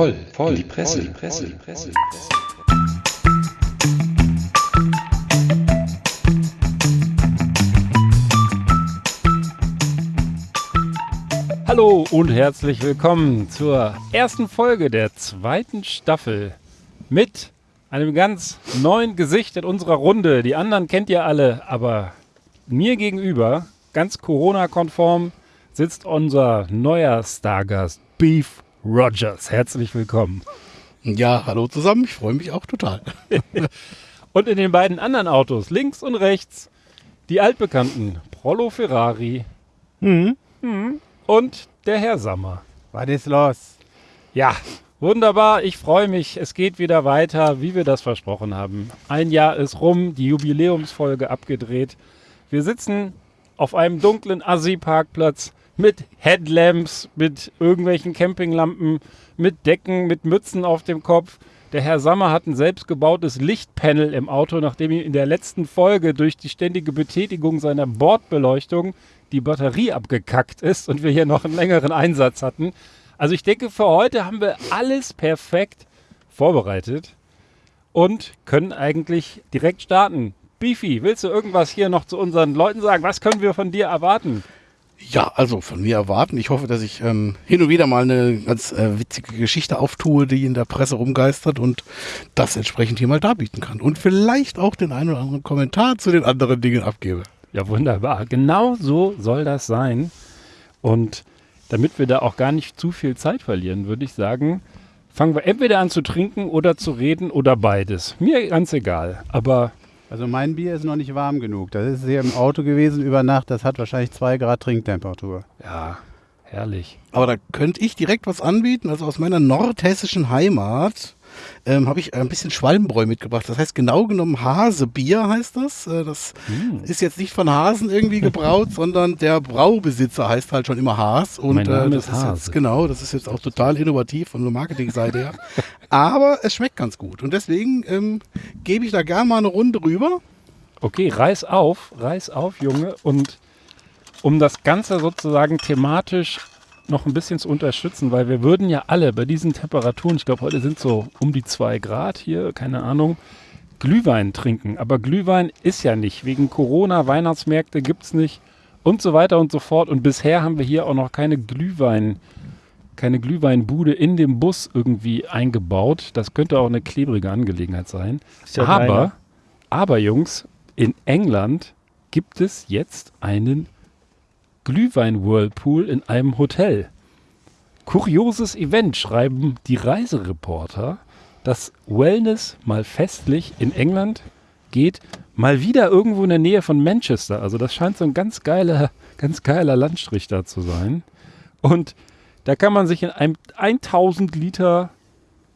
voll, voll, die Presse, die Presse, die Presse. Hallo und herzlich willkommen zur ersten Folge der zweiten Staffel mit einem ganz neuen Gesicht in unserer Runde. Die anderen kennt ihr alle, aber mir gegenüber, ganz Corona-konform, sitzt unser neuer Stargast Beef Rogers. Herzlich willkommen. Ja, hallo zusammen, ich freue mich auch total. und in den beiden anderen Autos, links und rechts, die altbekannten Prollo Ferrari mhm. Mhm. und der Herr Sammer. Was ist los? Ja, wunderbar, ich freue mich. Es geht wieder weiter, wie wir das versprochen haben. Ein Jahr ist rum, die Jubiläumsfolge abgedreht. Wir sitzen auf einem dunklen Assi-Parkplatz mit Headlamps, mit irgendwelchen Campinglampen, mit Decken, mit Mützen auf dem Kopf. Der Herr Sammer hat ein selbstgebautes Lichtpanel im Auto, nachdem ihm in der letzten Folge durch die ständige Betätigung seiner Bordbeleuchtung die Batterie abgekackt ist und wir hier noch einen längeren Einsatz hatten. Also ich denke, für heute haben wir alles perfekt vorbereitet und können eigentlich direkt starten. Beefy, willst du irgendwas hier noch zu unseren Leuten sagen? Was können wir von dir erwarten? Ja, also von mir erwarten. Ich hoffe, dass ich ähm, hin und wieder mal eine ganz äh, witzige Geschichte auftue, die in der Presse rumgeistert und das entsprechend hier mal darbieten kann. Und vielleicht auch den einen oder anderen Kommentar zu den anderen Dingen abgebe. Ja, wunderbar. Genau so soll das sein. Und damit wir da auch gar nicht zu viel Zeit verlieren, würde ich sagen, fangen wir entweder an zu trinken oder zu reden oder beides. Mir ganz egal. Aber also mein Bier ist noch nicht warm genug. Das ist hier im Auto gewesen über Nacht. Das hat wahrscheinlich zwei Grad Trinktemperatur. Ja, herrlich. Aber da könnte ich direkt was anbieten. Also aus meiner nordhessischen Heimat ähm, habe ich ein bisschen Schwalmbräu mitgebracht. Das heißt genau genommen Hasebier heißt das. Äh, das mm. ist jetzt nicht von Hasen irgendwie gebraut, sondern der Braubesitzer heißt halt schon immer Haas. Und mein Name äh, das ist, Hase. jetzt, genau, das ist jetzt auch total innovativ von der Marketingseite her. Aber es schmeckt ganz gut. Und deswegen ähm, gebe ich da gerne mal eine Runde rüber. Okay, reiß auf, reiß auf, Junge. Und um das Ganze sozusagen thematisch noch ein bisschen zu unterstützen, weil wir würden ja alle bei diesen Temperaturen, ich glaube, heute sind so um die zwei Grad hier, keine Ahnung, Glühwein trinken. Aber Glühwein ist ja nicht. Wegen Corona, Weihnachtsmärkte gibt es nicht und so weiter und so fort. Und bisher haben wir hier auch noch keine Glühwein, keine Glühweinbude in dem Bus irgendwie eingebaut. Das könnte auch eine klebrige Angelegenheit sein. Ja aber, aber Jungs, in England gibt es jetzt einen Glühwein-Whirlpool in einem Hotel. Kurioses Event, schreiben die Reisereporter. Das Wellness mal festlich in England geht mal wieder irgendwo in der Nähe von Manchester. Also das scheint so ein ganz geiler, ganz geiler Landstrich da zu sein. Und da kann man sich in einem 1000 Liter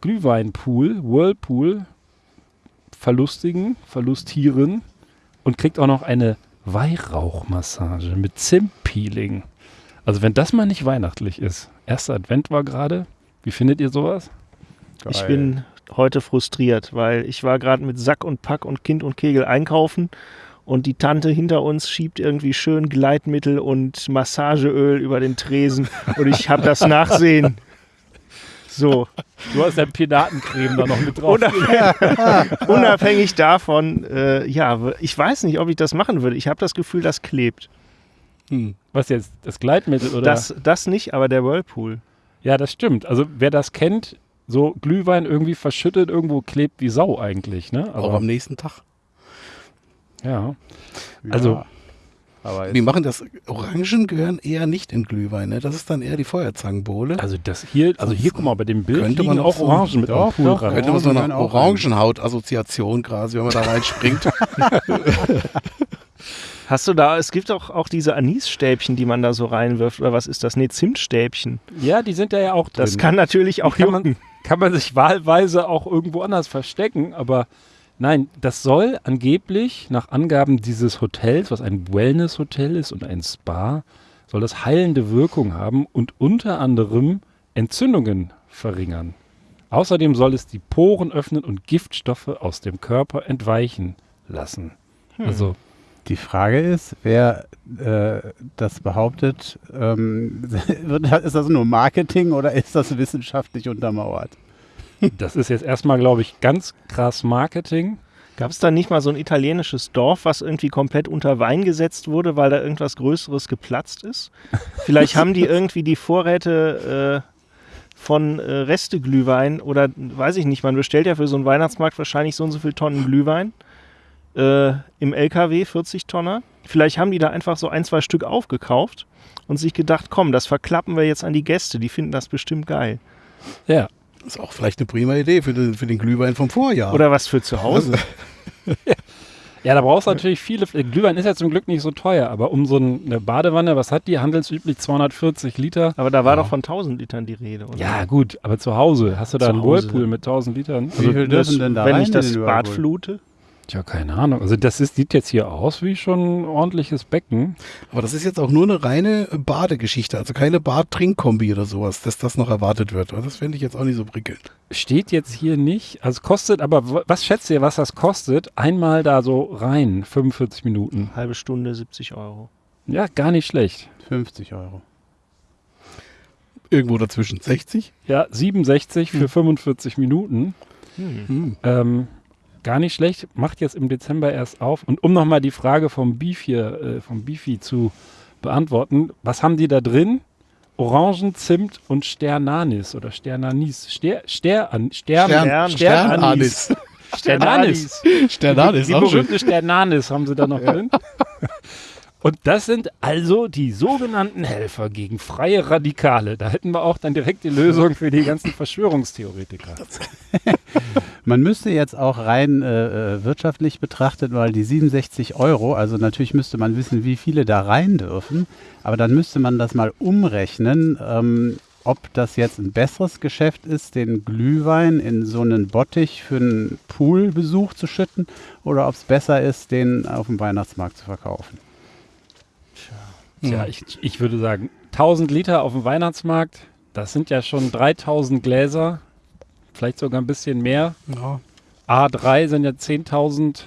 Glühweinpool, Whirlpool, verlustigen, verlustieren und kriegt auch noch eine Weihrauchmassage mit Zimtpeeling. Also wenn das mal nicht weihnachtlich ist. Erster Advent war gerade. Wie findet ihr sowas? Geil. Ich bin heute frustriert, weil ich war gerade mit Sack und Pack und Kind und Kegel einkaufen und die Tante hinter uns schiebt irgendwie schön Gleitmittel und Massageöl über den Tresen und ich habe das Nachsehen. So. Du hast ja Piratencreme da noch mit drauf. Unabhängig, unabhängig davon, äh, ja, ich weiß nicht, ob ich das machen würde. Ich habe das Gefühl, das klebt. Hm. Was jetzt? Das Gleitmittel oder? Das, das nicht, aber der Whirlpool. Ja, das stimmt. Also wer das kennt, so Glühwein irgendwie verschüttet, irgendwo klebt wie Sau eigentlich. Ne? Aber, Auch am nächsten Tag. Ja. Also ja. Aber Wir machen das, Orangen gehören eher nicht in Glühwein, ne? Das ist dann eher die Feuerzangenbowle. Also das hier, also hier, guck mal, bei dem Bild könnte man auch Orangen mit doch, Pool doch, ran. Könnte man so eine Orangenhaut-Assoziation quasi, wenn man da reinspringt. Hast du da, es gibt auch, auch diese Anisstäbchen, die man da so reinwirft, oder was ist das? Nee, Zimtstäbchen. Ja, die sind da ja auch drin. Das kann natürlich auch kann man, kann man sich wahlweise auch irgendwo anders verstecken, aber Nein, das soll angeblich nach Angaben dieses Hotels, was ein Wellness-Hotel ist und ein Spa, soll das heilende Wirkung haben und unter anderem Entzündungen verringern. Außerdem soll es die Poren öffnen und Giftstoffe aus dem Körper entweichen lassen. Hm. Also Die Frage ist, wer äh, das behauptet, ähm, ist das nur Marketing oder ist das wissenschaftlich untermauert? Das ist jetzt erstmal, glaube ich, ganz krass Marketing. Gab es da nicht mal so ein italienisches Dorf, was irgendwie komplett unter Wein gesetzt wurde, weil da irgendwas Größeres geplatzt ist? Vielleicht haben die irgendwie die Vorräte äh, von äh, Resteglühwein oder weiß ich nicht, man bestellt ja für so einen Weihnachtsmarkt wahrscheinlich so und so viel Tonnen Glühwein äh, im LKW, 40 Tonner. Vielleicht haben die da einfach so ein, zwei Stück aufgekauft und sich gedacht, komm, das verklappen wir jetzt an die Gäste, die finden das bestimmt geil. Ja. Das ist auch vielleicht eine prima Idee für den, für den Glühwein vom Vorjahr. Oder was für zu Hause. Ja, da brauchst du natürlich viele. Glühwein ist ja zum Glück nicht so teuer, aber um so eine Badewanne, was hat die? Handelsüblich 240 Liter. Aber da war doch von 1000 Litern die Rede, oder? Ja, gut, aber zu Hause. Hast du da Zu einen Hause. Whirlpool mit 1000 Litern? Wie viel das, dürfen denn da wenn rein ich das Bad flute? Tja, keine Ahnung. Also das ist, sieht jetzt hier aus wie schon ein ordentliches Becken. Aber das ist jetzt auch nur eine reine Badegeschichte, also keine Bad-Trink-Kombi oder sowas, dass das noch erwartet wird. Das finde ich jetzt auch nicht so prickelnd. Steht jetzt hier nicht. Also es kostet, aber was schätzt ihr, was das kostet? Einmal da so rein, 45 Minuten. Halbe Stunde 70 Euro. Ja, gar nicht schlecht. 50 Euro. Irgendwo dazwischen. 60? Ja, 67 für 45 Minuten. Hm. Ähm, gar nicht schlecht. Macht jetzt im Dezember erst auf. Und um nochmal die Frage vom Beef hier, äh, vom Beefy zu beantworten, was haben die da drin? Orangen, Zimt und Sternanis oder Sternanis. Ster, Stern, Stern, Stern- Sternanis. Sternanis. Sternanis, Die schön. berühmte Sternanis haben sie da noch drin. Und das sind also die sogenannten Helfer gegen freie Radikale. Da hätten wir auch dann direkt die Lösung für die ganzen Verschwörungstheoretiker. Man müsste jetzt auch rein äh, äh, wirtschaftlich betrachtet, weil die 67 Euro, also natürlich müsste man wissen, wie viele da rein dürfen, aber dann müsste man das mal umrechnen, ähm, ob das jetzt ein besseres Geschäft ist, den Glühwein in so einen Bottich für einen Poolbesuch zu schütten oder ob es besser ist, den auf dem Weihnachtsmarkt zu verkaufen. Tja, ich, ich würde sagen, 1000 Liter auf dem Weihnachtsmarkt, das sind ja schon 3000 Gläser, vielleicht sogar ein bisschen mehr. Ja. A3 sind ja 10.000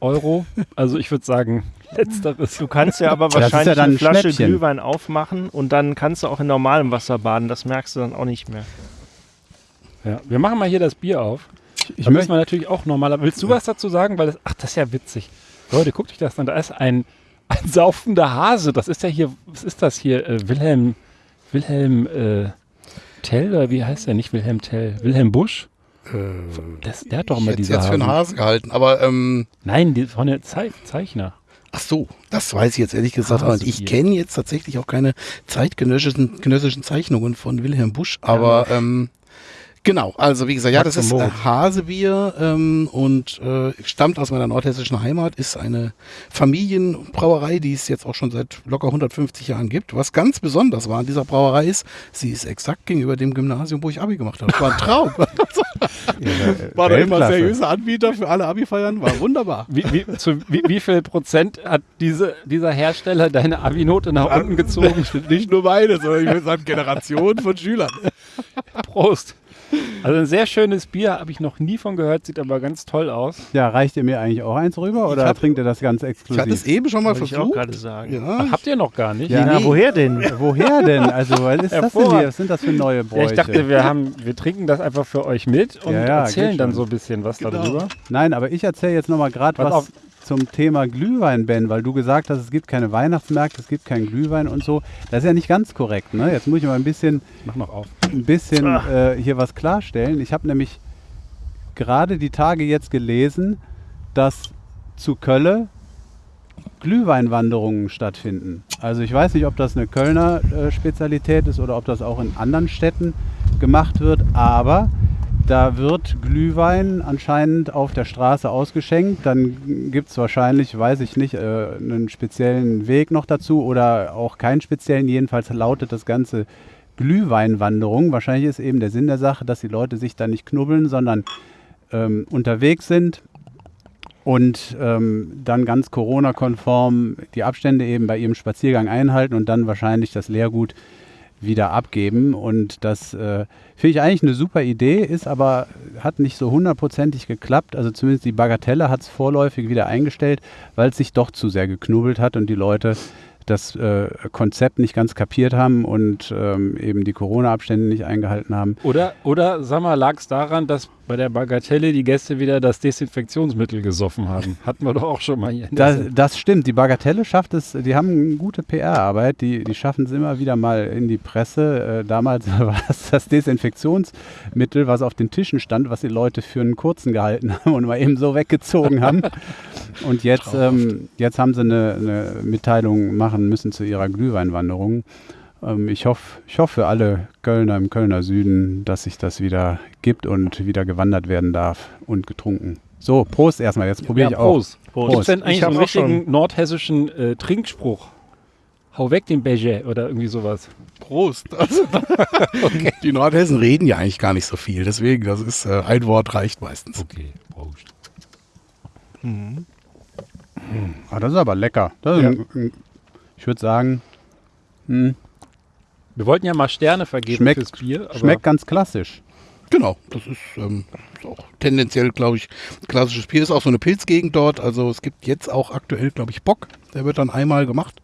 Euro. Also ich würde sagen, letzteres. Du kannst ja aber ja wahrscheinlich dann eine ein Flasche Schnäppchen. Glühwein aufmachen und dann kannst du auch in normalem Wasser baden. Das merkst du dann auch nicht mehr. Ja, wir machen mal hier das Bier auf. Ich da müssen möchte wir natürlich auch normaler. Willst du was dazu sagen? Weil das, ach, das ist ja witzig. Leute, guckt euch das an. Da ist ein, ein saufender Hase. Das ist ja hier, was ist das hier? Äh, Wilhelm, Wilhelm äh, Tell, oder wie heißt der? Nicht Wilhelm Tell. Wilhelm Busch? Das, der hat doch immer diese jetzt für einen Hasen. Hase gehalten, aber ähm, Nein, die, von der Zei Zeichner. ach so, das weiß ich jetzt ehrlich gesagt. nicht. Ich kenne jetzt tatsächlich auch keine zeitgenössischen genössischen Zeichnungen von Wilhelm Busch, aber ähm, genau, also wie gesagt, ja, das ist äh. Hasebier ähm, und äh, stammt aus meiner nordhessischen Heimat, ist eine Familienbrauerei, die es jetzt auch schon seit locker 150 Jahren gibt. Was ganz besonders war an dieser Brauerei ist, sie ist exakt gegenüber dem Gymnasium, wo ich Abi gemacht habe. Das war ein Traum. war doch immer seriöser Anbieter für alle Abi-Feiern, war wunderbar. Wie, wie, zu, wie, wie viel Prozent hat diese, dieser Hersteller deine Abi-Note nach unten gezogen? Nicht nur meine, sondern ich würde sagen Generationen von Schülern. Prost. Also ein sehr schönes Bier, habe ich noch nie von gehört, sieht aber ganz toll aus. Ja, reicht ihr mir eigentlich auch eins rüber oder hab- trinkt ihr das ganz Ich exklusiv? hatte es eben schon mal Wollte ich auch versucht. gerade sagen. Ja, Ach, habt ihr noch gar nicht? Ja. Na, nee. woher denn? Woher denn? Also, was ist das denn? Was sind das für neue Ja, Bräuche? ich dachte, wir, haben, wir trinken das einfach für euch mit und Ja, ja, erzählen dann so ein bisschen was Genau. darüber. Nein, aber ich erzähle jetzt nochmal gerade was auf. Zum Thema Glühwein, Ben, weil du gesagt hast, es gibt keine Weihnachtsmärkte, es gibt keinen Glühwein und so. Das ist ja nicht ganz korrekt. Ne? Jetzt muss ich mal ein bisschen, Mach noch auf. ein bisschen äh, hier was klarstellen. Ich habe nämlich gerade die Tage jetzt gelesen, dass zu Kölle Glühweinwanderungen stattfinden. Also ich weiß nicht, ob das eine Kölner äh, Spezialität ist oder ob das auch in anderen Städten gemacht wird, aber da wird Glühwein anscheinend auf der Straße ausgeschenkt. Dann gibt es wahrscheinlich, weiß ich nicht, äh, einen speziellen Weg noch dazu oder auch keinen speziellen. Jedenfalls lautet das Ganze Glühweinwanderung. Wahrscheinlich ist eben der Sinn der Sache, dass die Leute sich da nicht knubbeln, sondern ähm, unterwegs sind und ähm, dann ganz Corona-konform die Abstände eben bei ihrem Spaziergang einhalten und dann wahrscheinlich das Leergut wieder abgeben. Und das äh, finde ich eigentlich eine super Idee, ist aber, hat nicht so hundertprozentig geklappt. Also zumindest die Bagatelle hat es vorläufig wieder eingestellt, weil es sich doch zu sehr geknubbelt hat und die Leute das äh, Konzept nicht ganz kapiert haben und ähm, eben die Corona-Abstände nicht eingehalten haben. Oder, oder sag mal, lag es daran, dass bei der Bagatelle die Gäste wieder das Desinfektionsmittel gesoffen haben? Hatten wir doch auch schon mal hier. Das, das stimmt, die Bagatelle schafft es, die haben eine gute PR-Arbeit, die, die schaffen es immer wieder mal in die Presse. Äh, damals war es das Desinfektionsmittel, was auf den Tischen stand, was die Leute für einen kurzen gehalten haben und mal eben so weggezogen haben. Und jetzt, ähm, jetzt haben sie eine, eine Mitteilung machen müssen zu ihrer Glühweinwanderung. Ähm, ich hoffe ich hoff für alle Kölner im Kölner Süden, dass sich das wieder gibt und wieder gewandert werden darf und getrunken. So, Prost erstmal, jetzt probiere ich ja, auch. Prost. Prost. Gibt es denn Ich eigentlich so einen richtigen nordhessischen äh, Trinkspruch? Hau weg den Beige oder irgendwie sowas. Prost. Also, Die Nordhessen reden ja eigentlich gar nicht so viel, deswegen, das ist äh, ein Wort reicht meistens. Okay, Prost. Ah, das ist aber lecker. Das ist Ja. ein, ein, ich würde sagen, hm, Wir wollten ja mal Sterne vergeben Schmeckt- fürs Bier. Aber schmeckt ganz klassisch. Genau, das ist, ähm, ist auch tendenziell, glaube ich, klassisches Bier. Ist auch so eine Pilzgegend dort. Also es gibt jetzt auch aktuell, glaube ich, Bock. Der wird dann einmal gemacht.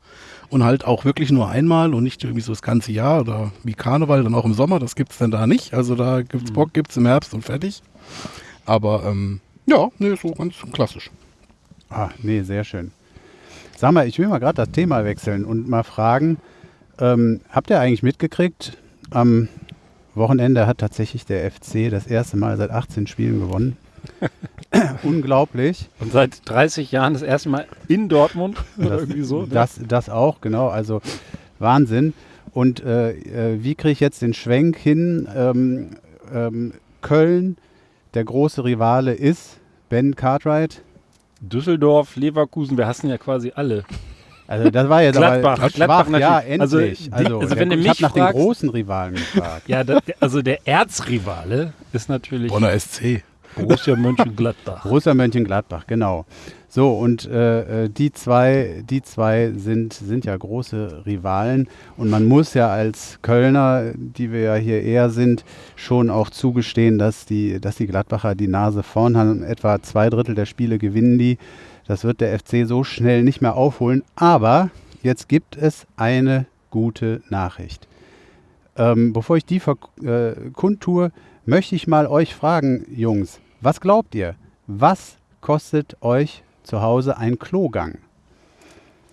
Und halt auch wirklich nur einmal und nicht irgendwie so das ganze Jahr oder wie Karneval dann auch im Sommer. Das gibt es dann da nicht. Also da gibt's Bock, gibt es im Herbst und fertig. Aber ähm, ja, nee, so ganz klassisch. Ah, nee, sehr schön. Sag mal, ich will mal gerade das Thema wechseln und mal fragen, ähm, habt ihr eigentlich mitgekriegt, am Wochenende hat tatsächlich der FC das erste Mal seit 18 Spielen gewonnen. Unglaublich. Und seit 30 Jahren das erste Mal in Dortmund oder Das, irgendwie so. ne? das, das auch, genau. Also Wahnsinn. Und äh, äh, wie kriege ich jetzt den Schwenk hin? Ähm, ähm, Köln, der große Rivale ist Ben Cartwright. Düsseldorf, Leverkusen, wir hassen ja quasi alle. Also das war jetzt Gladbach, aber Gladbach ja, natürlich. Also, endlich. die- Also, also der- wenn du ich mich habe nach den fragst- großen Rivalen gefragt. Ja, da, der- also der Erzrivale ist natürlich Bonner SC. Borussia Mönchengladbach. Borussia Mönchengladbach, genau. So, und äh, äh, die zwei, die zwei sind, sind ja große Rivalen. Und man muss ja als Kölner, die wir ja hier eher sind, schon auch zugestehen, dass die, dass die Gladbacher die Nase vorn haben. Etwa zwei Drittel der Spiele gewinnen die. Das wird der FC so schnell nicht mehr aufholen. Aber jetzt gibt es eine gute Nachricht. Ähm, bevor ich die äh, kundtue, möchte ich mal euch fragen, Jungs, was glaubt ihr? Was kostet euch zu Hause ein Klogang?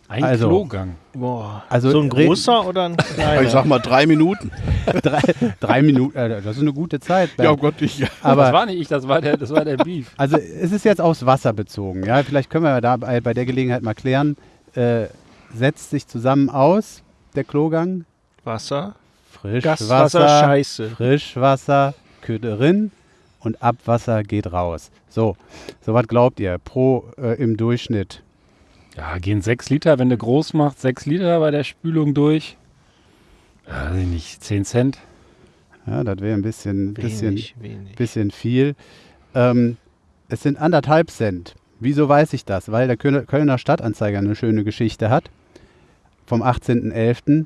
Ein Also- Klogang. Boah. Also so ein großer oder ein kleiner? Ich sag mal drei Minuten. drei, drei Minuten, äh, das ist eine gute Zeit. Ja, Bernd. oh Gott, ich. das aber war nicht ich, das war der, das war der Beef. also es ist jetzt aufs Wasser bezogen. Ja, vielleicht können wir da bei, bei der Gelegenheit mal klären. Äh, setzt sich zusammen aus der Klogang Wasser. Frischwasser, Gaswasser, Scheiße. Frischwasser, Köderin und Abwasser geht raus. So, so was glaubt ihr pro äh, im Durchschnitt? Ja, gehen sechs Liter, wenn du groß machst, sechs Liter bei der Spülung durch. Ja, weiß ich nicht, 10 Cent. Ja, das wäre ein bisschen, bisschen, Wenig, wenig. bisschen viel. Ähm, es sind anderthalb Cent. Wieso weiß ich das? Weil der Kölner, Kölner Stadtanzeiger eine schöne Geschichte hat. Vom 18.11.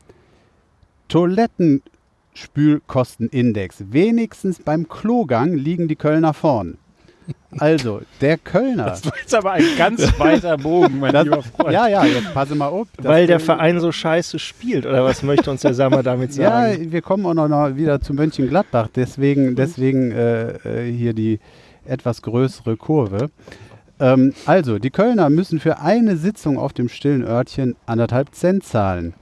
Toilettenspülkostenindex. Wenigstens beim Klogang liegen die Kölner vorn. Also, der Kölner. Das war jetzt aber ein ganz weiter Bogen, mein Das- lieber Freund. ja, ja, jetzt passe mal auf. Weil der Verein so scheiße spielt, oder was möchte uns der Sammer damit Ja, sagen? wir kommen auch noch mal wieder zu Mönchengladbach. Deswegen, deswegen äh, äh, hier die etwas größere Kurve. Ähm, also, die Kölner müssen für eine Sitzung auf dem stillen Örtchen anderthalb Cent zahlen.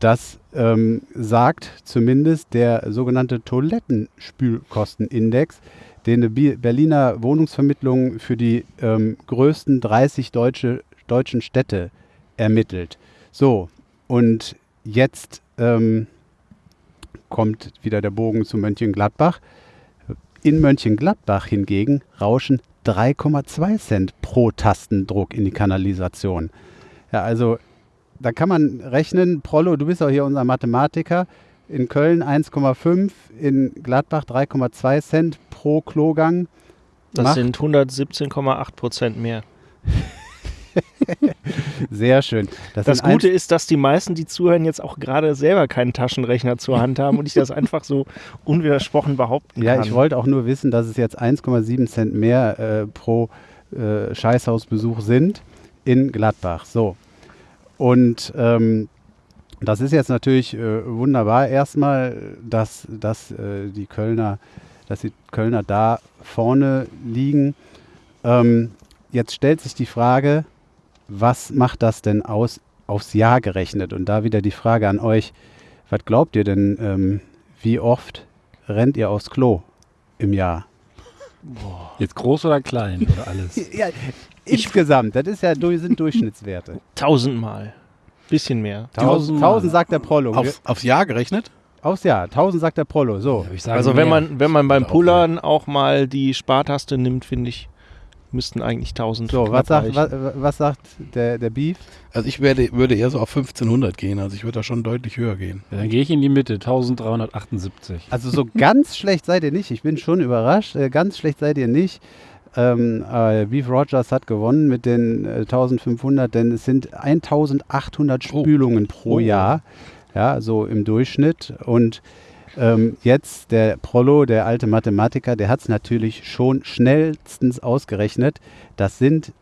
Das ähm, sagt zumindest der sogenannte Toilettenspülkostenindex, den Bi- Berliner Wohnungsvermittlung für die ähm, größten 30 deutsche, deutschen Städte ermittelt. So, und jetzt ähm, kommt wieder der Bogen zu Mönchengladbach. In Mönchengladbach hingegen rauschen 3,2 Cent pro Tastendruck in die Kanalisation. Ja, also da kann man rechnen, Prollo, du bist auch hier unser Mathematiker. In Köln 1,5, in Gladbach 3,2 Cent pro Klogang. Das Macht- sind 117,8 Prozent mehr. Sehr schön. Das sind Gute ist, dass die meisten, die zuhören, jetzt auch gerade selber keinen Taschenrechner zur Hand haben und ich das einfach so unwidersprochen behaupten Ja, kann. ich wollte auch nur wissen, dass es jetzt 1,7 Cent mehr äh, pro äh, Scheißhausbesuch sind in Gladbach. So. Und ähm, das ist jetzt natürlich äh, wunderbar erstmal, dass, dass äh, die Kölner, dass die Kölner da vorne liegen. Ähm, jetzt stellt sich die Frage, was macht das denn aus aufs Jahr gerechnet? Und da wieder die Frage an euch, was glaubt ihr denn, ähm, wie oft rennt ihr aufs Klo im Jahr? Jetzt groß oder klein oder alles? Ja, insgesamt, das ist ja, sind Durchschnittswerte. Tausendmal. Bisschen mehr. Tausend, Tausendmal. tausend sagt der Prollo. Wir- Aufs, Jahr gerechnet? Aufs Jahr, tausend sagt der Prollo. So. Ja, ich sage Also wenn mehr. man, wenn man beim Pullern auch mal die Spartaste nimmt, finde ich, müssten eigentlich 1000 So, was sagt, was, was sagt der, der Beef? Also ich werde, würde eher so auf 1500 gehen. Also ich würde da schon deutlich höher gehen. Ja, dann gehe ich in die Mitte, 1378. Also so ganz schlecht seid ihr nicht. Ich bin schon überrascht. Äh, ganz schlecht seid ihr nicht. Ähm, äh, Beef Rogers hat gewonnen mit den äh, 1500, denn es sind 1800 Oh. Spülungen pro Oh. Jahr. Ja, so im Durchschnitt. Und ähm, jetzt der Prollo, der alte Mathematiker, der hat es natürlich schon schnellstens ausgerechnet. Das sind,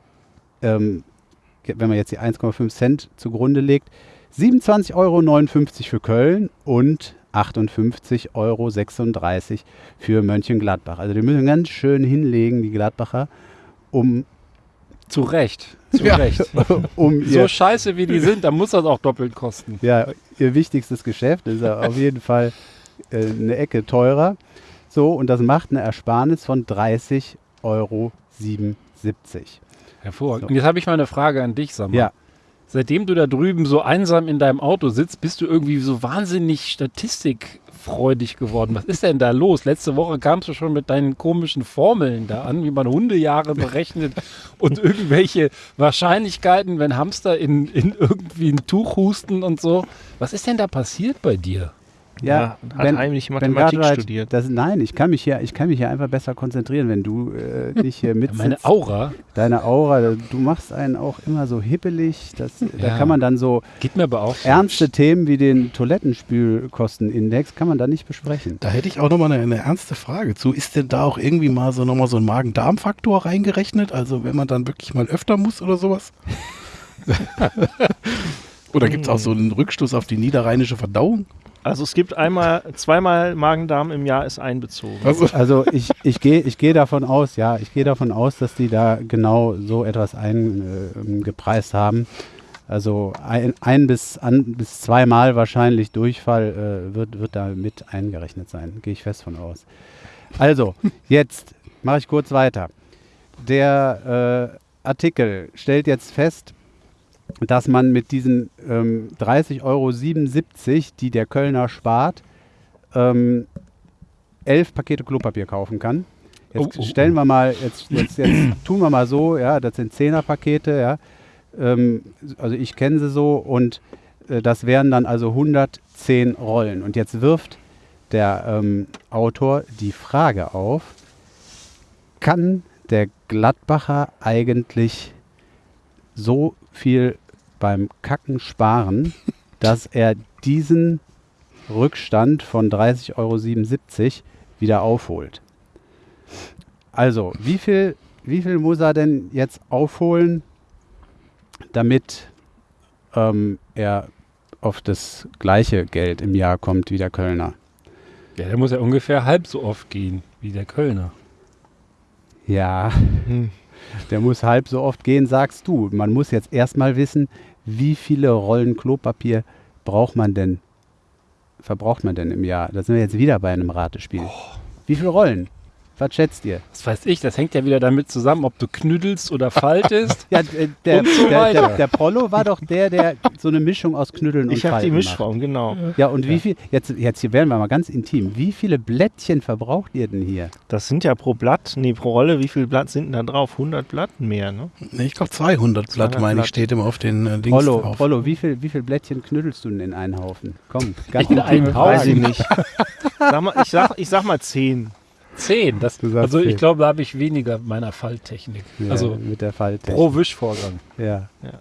ähm, wenn man jetzt die 1,5 Cent zugrunde legt, 27,59 Euro für Köln und 58,36 Euro für Mönchengladbach. Also die müssen ganz schön hinlegen, die Gladbacher, um, Zu Recht. Zu Ja. Recht. um So scheiße wie die sind, dann muss das auch doppelt kosten. ja, ihr wichtigstes Geschäft. Ist auf jeden Fall äh, eine Ecke teurer. So, und das macht eine Ersparnis von 30,77 Euro. Hervorragend. So. Und jetzt habe ich mal eine Frage an dich, Sammer. Ja. Seitdem du da drüben so einsam in deinem Auto sitzt, bist du irgendwie so wahnsinnig statistikfreudig geworden. Was ist denn da los? Letzte Woche kamst du schon mit deinen komischen Formeln da an, wie man Hundejahre berechnet und irgendwelche Wahrscheinlichkeiten, wenn Hamster in, in irgendwie ein Tuch husten und so. Was ist denn da passiert bei dir? Ja, hat heimlich Mathematik Cartwright studiert. Das, nein, ich kann mich hier, ich kann mich hier einfach besser konzentrieren, wenn du äh, nicht hier mit Meine Aura Deine Aura, du machst einen auch immer so hippelig. Das, Da Ja. kann man dann so geht mir aber auch so. ernste Themen wie den Toilettenspülkostenindex kann man da nicht besprechen. Da hätte ich auch nochmal eine, eine ernste Frage zu. Ist denn da auch irgendwie mal so nochmal so ein Magen-Darm-Faktor reingerechnet? Also wenn man dann wirklich mal öfter muss oder sowas? oder gibt es auch so einen Rückstoß auf die niederrheinische Verdauung? Also es gibt einmal, zweimal Magen-Darm im Jahr ist einbezogen. Also, Also ich, ich gehe ich geh davon aus, ja, ich gehe davon aus, dass die da genau so etwas eingepreist haben. Also ein, ein bis, an, bis zweimal wahrscheinlich Durchfall äh, wird, wird da mit eingerechnet sein. Gehe ich fest von aus. Also, jetzt mache ich kurz weiter. Der äh, Artikel stellt jetzt fest, dass man mit diesen ähm, 30,77 Euro, die der Kölner spart, ähm, elf Pakete Klopapier kaufen kann. Jetzt Oh, oh, stellen wir mal, jetzt, jetzt, jetzt tun wir mal so, ja, das sind Zehnerpakete, ja. Ähm, also ich kenne sie so und äh, das wären dann also 110 Rollen. Und jetzt wirft der ähm, Autor die Frage auf, kann der Gladbacher eigentlich so viel beim Kacken sparen, dass er diesen Rückstand von 30,77 Euro wieder aufholt. Also, wie viel, wie viel muss er denn jetzt aufholen, damit ähm, er auf das gleiche Geld im Jahr kommt wie der Kölner? Ja, der muss ja ungefähr halb so oft gehen wie der Kölner. Ja, Hm. der muss halb so oft gehen, sagst du. Man muss jetzt erstmal wissen, wie viele Rollen Klopapier braucht man denn, verbraucht man denn im Jahr? Da sind wir jetzt wieder bei einem Ratespiel. Wie viele Rollen? Was schätzt ihr? Was weiß ich, das hängt ja wieder damit zusammen, ob du knüdelst oder faltest. Ja, der, Und so der, weiter. der, der Prollo war doch der, der so eine Mischung aus Knüdeln und Ich habe die Falten macht. Mischform, genau. Ja, und wie viel, jetzt, jetzt hier werden wir mal ganz intim, wie viele Blättchen verbraucht ihr denn hier? Das sind ja pro Blatt, nee, pro Rolle, wie viel Blatt sind denn da drauf? 100 Blatt mehr, ne? nee, ich glaube 200 Blatt, 200 meine ich, Blatt. steht immer auf den äh, Dings Prollo, drauf. Prollo wie, viel, wie viel Blättchen knüdelst du denn in einen Haufen? Komm, ganz In einen Haufen? Weiß ich nicht. Sag mal, ich, sag, ich sag mal 10. Zehn. Das, Du sagst also ich zehn. glaube, da habe ich weniger meiner Falltechnik. Ja, also mit der Falttechnik. pro Wischvorgang. Ja. Ja.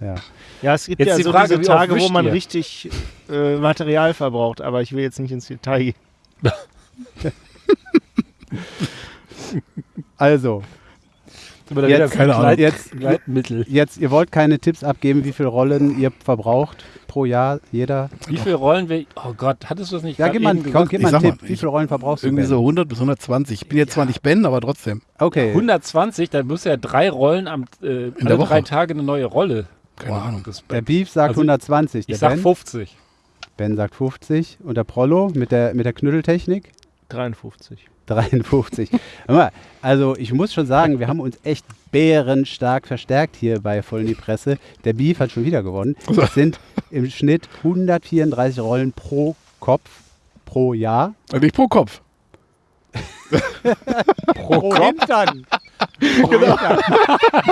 Ja. Ja, es gibt Jetzt ja die so Frage, diese Tage, wo man ihr? richtig äh, Material verbraucht, aber ich will jetzt nicht ins Detail gehen. Also, Jetzt- keine Ahnung. Jetzt- jetzt, ihr wollt keine Tipps abgeben, wie viele Rollen ihr verbraucht pro Jahr, jeder? Wie viele Rollen wir. Oh Gott, hattest du das nicht Ja, gib mal, eben komm, gesagt? gib Ich mal einen Tipp. mal, Wie ich- viele Rollen verbrauchst du? Irgendwie so 100 bis 120. Ich bin jetzt zwar nicht Ben, aber trotzdem. Okay. 120, dann muss ja drei Rollen am äh, alle der Woche. drei Tage eine neue Rolle. Keine Ahnung. Das Der Beef sagt Also, 120. Der ich sag ben, 50. ben sagt 50. Und der Prollo mit der, mit der Knütteltechnik 53. 53. Hör mal, also ich muss schon sagen, wir haben uns echt bärenstark verstärkt hier bei Voll in die Presse. Der Beef hat schon wieder gewonnen. Es sind im Schnitt 134 Rollen pro Kopf pro Jahr. Und nicht pro Kopf. Pro Hintern. Pro Hintern.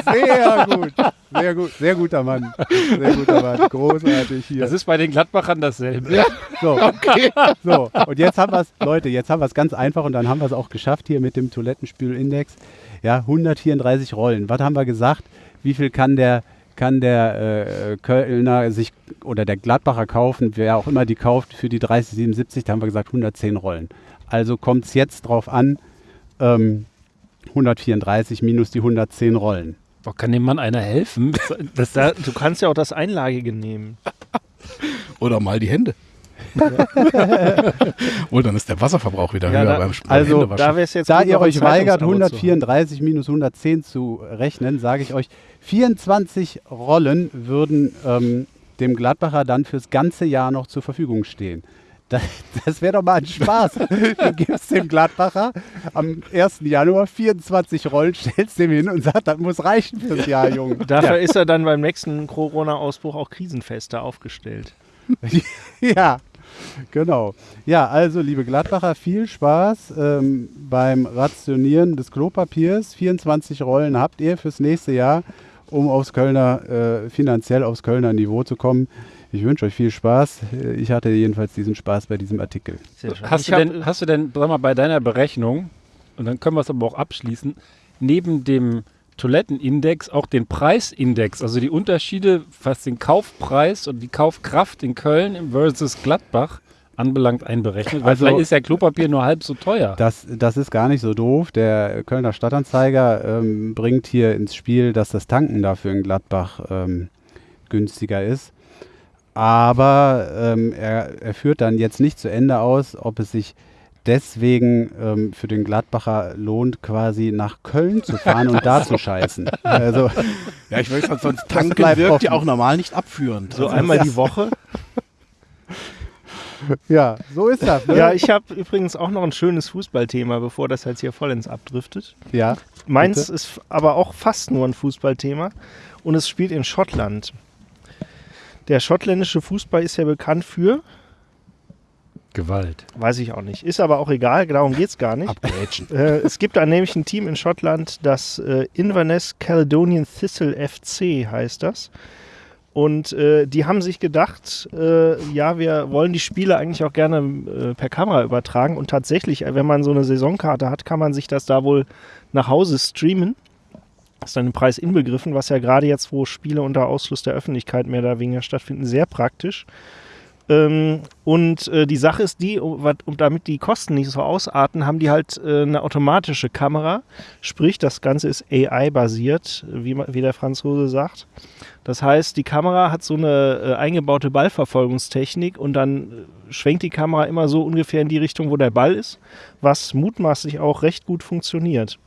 Sehr gut. Sehr gut. Sehr guter Mann. Sehr guter Mann. Großartig hier. Das ist bei den Gladbachern dasselbe. So, so, und jetzt haben wir es, Leute, jetzt haben wir es ganz einfach und dann haben wir es auch geschafft hier mit dem Toilettenspülindex. Ja, 134 Rollen. Was haben wir gesagt? Wie viel kann der, kann der äh, Kölner sich oder der Gladbacher kaufen, wer auch immer die kauft, für die 3077? Da haben wir gesagt 110 Rollen. Also kommt es jetzt drauf an, ähm, 134 minus die 110 Rollen. Boah, kann dem Mann einer helfen? Das, Da, du kannst ja auch das Einlagige nehmen. Oder mal die Hände. Wohl, dann ist der Wasserverbrauch wieder Ja, höher da- beim, beim also, Händewaschen. Da Da ihr euch weigert, Zeitungsabo zu haben. 134 minus 110 zu rechnen, sage ich euch, 24 Rollen würden ähm, dem Gladbacher dann fürs ganze Jahr noch zur Verfügung stehen. Das, das wäre doch mal ein Spaß. Du gibst dem Gladbacher am 1. Januar 24 Rollen, stellst dem hin und sagst, das muss reichen fürs Jahr, Junge. Dafür ist er dann beim nächsten Corona-Ausbruch auch krisenfester aufgestellt. Ja, genau. Ja, also liebe Gladbacher, viel Spaß ähm, beim Rationieren des Klopapiers. 24 Rollen habt ihr fürs nächste Jahr, um aufs Kölner, äh, finanziell aufs Kölner Niveau zu kommen. Ich wünsche euch viel Spaß. Äh, Ich hatte jedenfalls diesen Spaß bei diesem Artikel. Sehr schön. hast, du denn, hast du denn, sag mal, bei deiner Berechnung, und dann können wir es aber auch abschließen, neben dem Toilettenindex auch den Preisindex, also die Unterschiede, was den Kaufpreis und die Kaufkraft in Köln im versus Gladbach anbelangt, einberechnet? Weil Also- vielleicht ist ja Klopapier nur halb so teuer. Das, das ist gar nicht so doof. Der Kölner Stadtanzeiger ähm, bringt hier ins Spiel, dass das Tanken dafür in Gladbach ähm, günstiger ist. Aber ähm, er, er führt dann jetzt nicht zu Ende aus, ob es sich deswegen ähm, für den Gladbacher lohnt, quasi nach Köln zu fahren und da zu scheißen. Also, ja, ich weiß, sonst tanken wirkt ja offen. auch normal nicht abführend. so Also, einmal die Woche. ja, so ist das. Ne? Ja, ich habe übrigens auch noch ein schönes Fußballthema, bevor das jetzt hier vollends abdriftet. ja. Meins Bitte? ist aber auch fast nur ein Fußballthema und es spielt in Schottland. Der schottländische Fußball ist ja bekannt für, Gewalt. weiß ich auch nicht, ist aber auch egal, darum geht es gar nicht. Abgrätschen. Äh, es gibt da nämlich ein Team in Schottland, das äh, Inverness Caledonian Thistle FC heißt das. Und äh, die haben sich gedacht, äh, ja, wir wollen die Spiele eigentlich auch gerne äh, per Kamera übertragen. Und tatsächlich, äh, wenn man so eine Saisonkarte hat, kann man sich das da wohl nach Hause streamen. Ist dann im Preis inbegriffen, was ja gerade jetzt, wo Spiele unter Ausschluss der Öffentlichkeit mehr oder weniger stattfinden, sehr praktisch. Ähm, und äh, die Sache ist die, um, wat- um, damit die Kosten nicht so ausarten, haben die halt äh, eine automatische Kamera. Sprich, das Ganze ist AI-basiert, wie, wie der Franzose sagt. Das heißt, die Kamera hat so eine äh, eingebaute Ballverfolgungstechnik und dann äh, schwenkt die Kamera immer so ungefähr in die Richtung, wo der Ball ist, was mutmaßlich auch recht gut funktioniert.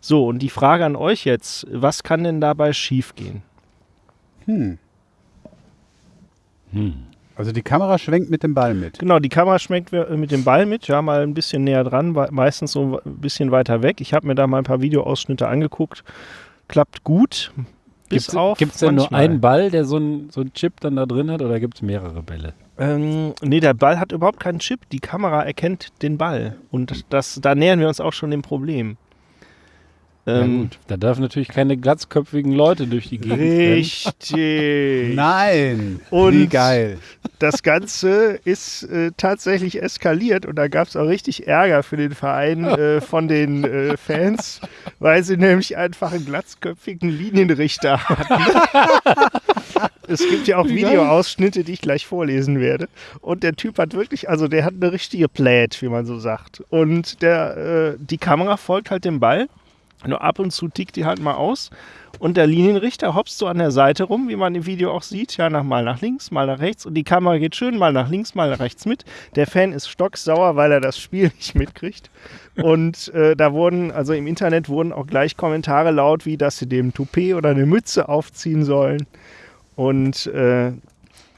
So, und die Frage an euch jetzt, was kann denn dabei schiefgehen? Hm. Hm. Also die Kamera schwenkt mit dem Ball mit. Genau, die Kamera schmeckt wir- mit dem Ball mit, ja, mal ein bisschen näher dran, meistens so ein bisschen weiter weg. Ich habe mir da mal ein paar Videoausschnitte angeguckt. Klappt gut. Bis Gibt auf. es denn nur einen Ball, der so einen so Chip dann da drin hat, oder gibt es mehrere Bälle? Ähm, nee, der Ball hat überhaupt keinen Chip. Die Kamera erkennt den Ball. Und das, da nähern wir uns auch schon dem Problem. Ja, Ähm, gut. Da dürfen natürlich keine glatzköpfigen Leute durch die Gegend richtig. Nein! Und- Wie geil. Das Ganze ist äh, tatsächlich eskaliert und da gab es auch richtig Ärger für den Verein äh, von den äh, Fans, weil sie nämlich einfach einen glatzköpfigen Linienrichter hatten. es gibt ja auch Videoausschnitte, die ich gleich vorlesen werde. Und der Typ hat wirklich, also der hat eine richtige Plät, wie man so sagt. Und der, äh, die Kamera folgt halt dem Ball. Nur ab und zu tickt die halt mal aus. Und der Linienrichter hopst so an der Seite rum, wie man im Video auch sieht. Ja, nach, mal nach links, mal nach rechts. Und die Kamera geht schön mal nach links, mal nach rechts mit. Der Fan ist stocksauer, weil er das Spiel nicht mitkriegt. Und äh, da wurden, also im Internet wurden auch gleich Kommentare laut, wie dass sie dem Toupet oder eine Mütze aufziehen sollen. Und äh,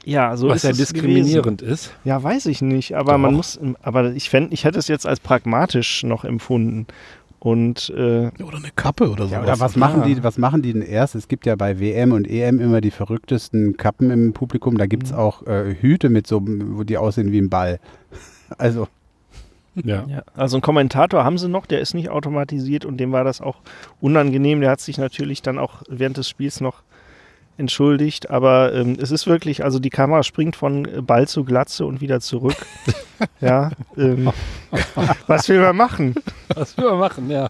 ja, so Was ist ja diskriminierend gewesen. ist. Ja, weiß ich nicht, aber man Doch. muss, aber ich fände, ich hätte es jetzt als pragmatisch noch empfunden. Und äh, Oder eine Kappe oder so. Ja, oder was machen, die, was machen die denn erst? Es gibt ja bei WM und EM immer die verrücktesten Kappen im Publikum. Da gibt es auch äh, Hüte mit so, wo die aussehen wie ein Ball. Also, Ja. Ja, also einen Kommentator haben sie noch, der ist nicht automatisiert und dem war das auch unangenehm. Der hat sich natürlich dann auch während des Spiels noch entschuldigt, aber ähm, es ist wirklich, also die Kamera springt von Ball zu Glatze und wieder zurück. ja, ähm, was will man machen? Was will man machen, ja.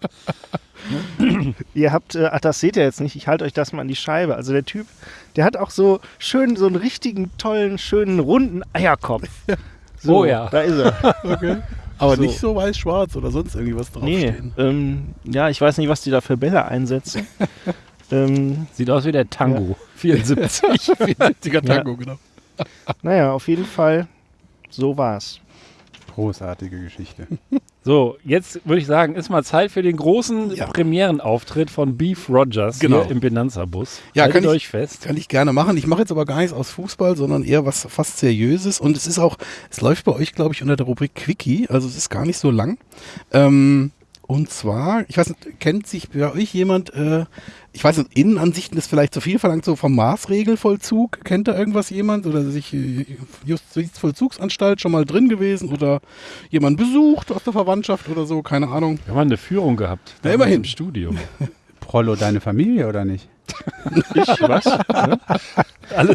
Ihr habt, äh, ach, das seht ihr jetzt nicht, ich halte euch das mal an die Scheibe. Also der Typ, der hat auch so schön, so einen richtigen, tollen, schönen, runden Eierkopf. So, Oh ja. Da ist er. Okay. Aber So. nicht so weiß-schwarz oder sonst irgendwie was Nee, draufstehen. ähm, ja, ich weiß nicht, was die da für Bälle einsetzen. Ähm, Sieht aus wie der Tango. 74. 74er Tango, genau. naja, auf jeden Fall, so war's. großartige Geschichte. So, jetzt würde ich sagen, ist mal Zeit für den großen Ja. Premierenauftritt von Beef Rogers Genau. hier im Benanza-Bus. Ja, Haltet kann ich- euch fest. Kann ich gerne machen. Ich mache jetzt aber gar nichts aus Fußball, sondern eher was fast Seriöses. Und es ist auch, es läuft bei euch, glaube ich, unter der Rubrik Quickie. Also es ist gar nicht so lang. Ähm, und zwar, ich weiß nicht, kennt sich bei euch jemand, äh, ich weiß nicht, Innenansichten ist vielleicht zu viel verlangt, so vom Maßregelvollzug. Kennt da irgendwas jemand? Oder sich äh, Justizvollzugsanstalt schon mal drin gewesen? Oder jemand besucht aus der Verwandtschaft oder so? Keine Ahnung. Wir haben eine Führung gehabt. Ja, immerhin. Im Studium. Prollo, deine Familie oder nicht? Ich, was? Ne?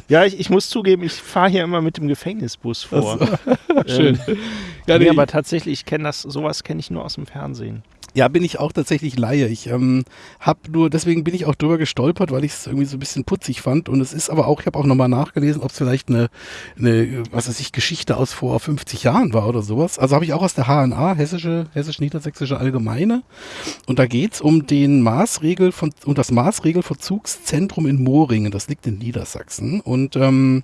Ja, ich, ich muss zugeben, ich fahre hier immer mit dem Gefängnisbus vor. Schön. Ähm, Ja, nee, nee, aber tatsächlich, ich kenne das, sowas kenne ich nur aus dem Fernsehen. Ja, bin ich auch tatsächlich Laie. Ich ähm, habe nur, deswegen bin ich auch drüber gestolpert, weil ich es irgendwie so ein bisschen putzig fand. Und es ist aber auch, ich habe auch nochmal nachgelesen, ob es vielleicht eine, eine, was weiß ich, Geschichte aus vor 50 Jahren war oder sowas. Also habe ich auch aus der HNA, Hessische, Hessisch-Niedersächsische Allgemeine. Und da geht's um den Maßregel von, um das Maßregelverzugszentrum in Moringen. Das liegt in Niedersachsen. Und ähm,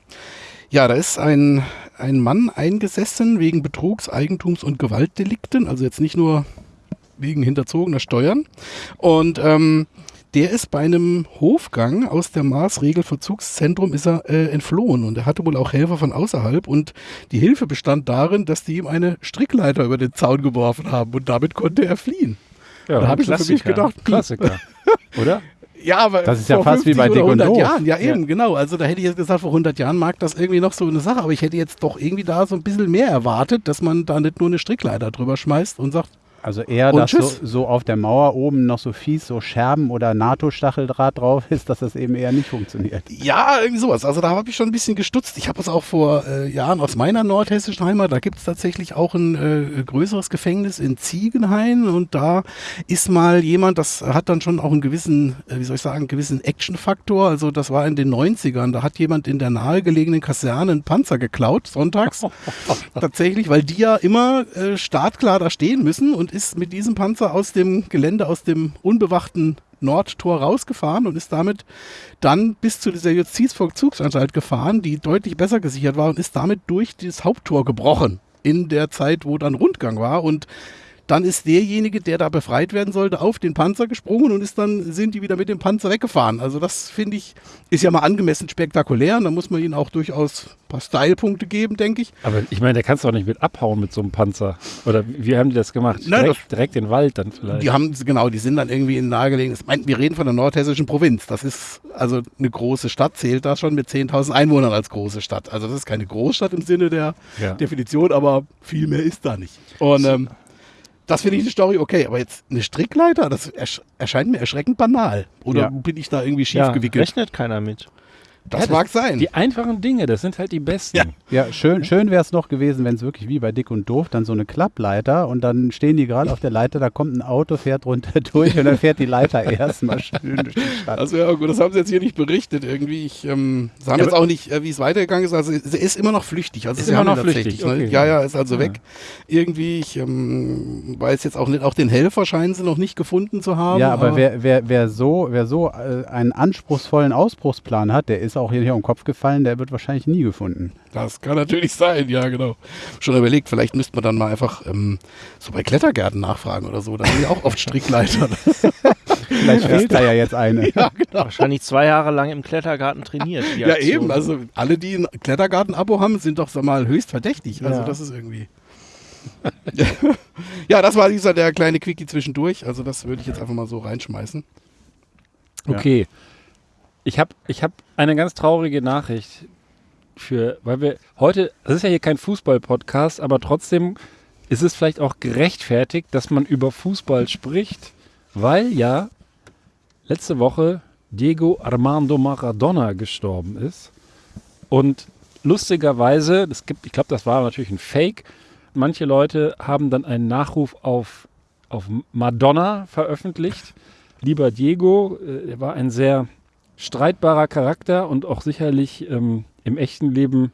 ja, da ist ein, ein Mann eingesessen wegen Betrugs, Eigentums und Gewaltdelikten. Also jetzt nicht nur wegen hinterzogener Steuern. Und ähm, der ist bei einem Hofgang aus der Maßregelverzugszentrum ist er äh, entflohen und er hatte wohl auch Helfer von außerhalb und die Hilfe bestand darin, dass die ihm eine Strickleiter über den Zaun geworfen haben und damit konnte er fliehen. Ja, Da hab ich für mich gedacht, hm. Klassiker. Oder? Ja, aber Das ist ja fast wie 50 bei Dick und 100 Doof. Jahren, ja eben, genau. Also da hätte ich jetzt gesagt, vor 100 Jahren mag das irgendwie noch so eine Sache, aber ich hätte jetzt doch irgendwie da so ein bisschen mehr erwartet, dass man da nicht nur eine Strickleiter drüber schmeißt und sagt, Also eher, Und dass so, so auf der Mauer oben noch so fies so Scherben oder NATO-Stacheldraht drauf ist, dass das eben eher nicht funktioniert. Ja, irgendwie sowas. Also da habe ich schon ein bisschen gestutzt. Ich habe es auch vor äh, Jahren aus meiner nordhessischen Heimat, da gibt es tatsächlich auch ein äh, größeres Gefängnis in Ziegenhain und da ist mal jemand, das hat dann schon auch einen gewissen, äh, wie soll ich sagen, einen gewissen Action-Faktor. Also das war in den 90ern, da hat jemand in der nahegelegenen Kaserne einen Panzer geklaut, sonntags. tatsächlich, weil die ja immer äh, startklar da stehen müssen und ist mit diesem Panzer aus dem Gelände, aus dem unbewachten Nordtor rausgefahren und ist damit dann bis zu dieser Justizvollzugsanstalt gefahren, die deutlich besser gesichert war und ist damit durch das Haupttor gebrochen in der Zeit, wo dann Rundgang war. Und dann ist derjenige, der da befreit werden sollte, auf den Panzer gesprungen und ist dann sind die wieder mit dem Panzer weggefahren. Also das finde ich ist ja mal angemessen spektakulär. Und da muss man ihnen auch durchaus ein paar Stylepunkte geben, denke ich. Aber ich meine, der kannst du doch nicht mit abhauen mit so einem Panzer. Oder wie haben die das gemacht? Nein, direkt, direkt den Wald dann vielleicht. Die haben, genau, die sind dann irgendwie in nahegelegen. Wir reden von der nordhessischen Provinz. Das ist also eine große Stadt, zählt da schon mit 10.000 Einwohnern als große Stadt. Also das ist keine Großstadt im Sinne der Ja. Definition, aber viel mehr ist da nicht. Und ähm, das finde ich eine Story okay, aber jetzt eine Strickleiter, das ersch erscheint mir erschreckend banal. Oder Ja. bin ich da irgendwie schief Ja, gewickelt? rechnet keiner mit. Das Ja, mag sein. Die einfachen Dinge, das sind halt die besten. Ja. Ja, schön, schön wäre es noch gewesen, wenn es wirklich wie bei Dick und Doof dann so eine Klappleiter und dann stehen die gerade auf der Leiter, da kommt ein Auto, fährt runter durch und dann fährt die Leiter erstmal schön durch die Stadt. Also ja gut, das haben sie jetzt hier nicht berichtet irgendwie. Ich ähm, sie haben Ja, jetzt aber- auch nicht, äh, wie es weitergegangen ist. Also sie ist immer noch flüchtig. Also Ist sie immer noch flüchtig, Ne? okay. Ja, ja, ist also weg. Irgendwie, ich ähm, weiß jetzt auch nicht, auch den Helfer scheinen sie noch nicht gefunden zu haben. Ja, aber wer, wer, wer so, wer so äh, einen anspruchsvollen Ausbruchsplan hat, der ist auch hier, hier um den Kopf gefallen, der wird wahrscheinlich nie gefunden. Das kann natürlich sein, ja genau. Schon überlegt, vielleicht müsste man dann mal einfach ähm, so bei Klettergärten nachfragen oder so. Da sind ja auch oft Strickleiter. Vielleicht fehlt da ja jetzt eine. ja, genau. Wahrscheinlich zwei Jahre lang im Klettergarten trainiert. Ja, Aktion. eben. Also alle, die ein Klettergarten-Abo haben, sind doch sag mal höchst verdächtig. Also Ja. das ist irgendwie. ja, das war dieser der kleine Quickie zwischendurch. Also das würde ich jetzt einfach mal so reinschmeißen. Ja. Ich habe ich hab eine ganz traurige Nachricht für, weil wir heute, das ist ja hier kein Fußball-Podcast, aber trotzdem ist es vielleicht auch gerechtfertigt, dass man über Fußball spricht, weil ja letzte Woche Diego Armando Maradona gestorben ist. Und lustigerweise, es gibt, ich glaube, das war natürlich ein Fake. Manche Leute haben dann einen Nachruf auf, auf Madonna veröffentlicht. Lieber Diego, äh, er war ein sehr streitbarer Charakter und auch sicherlich ähm, im echten Leben,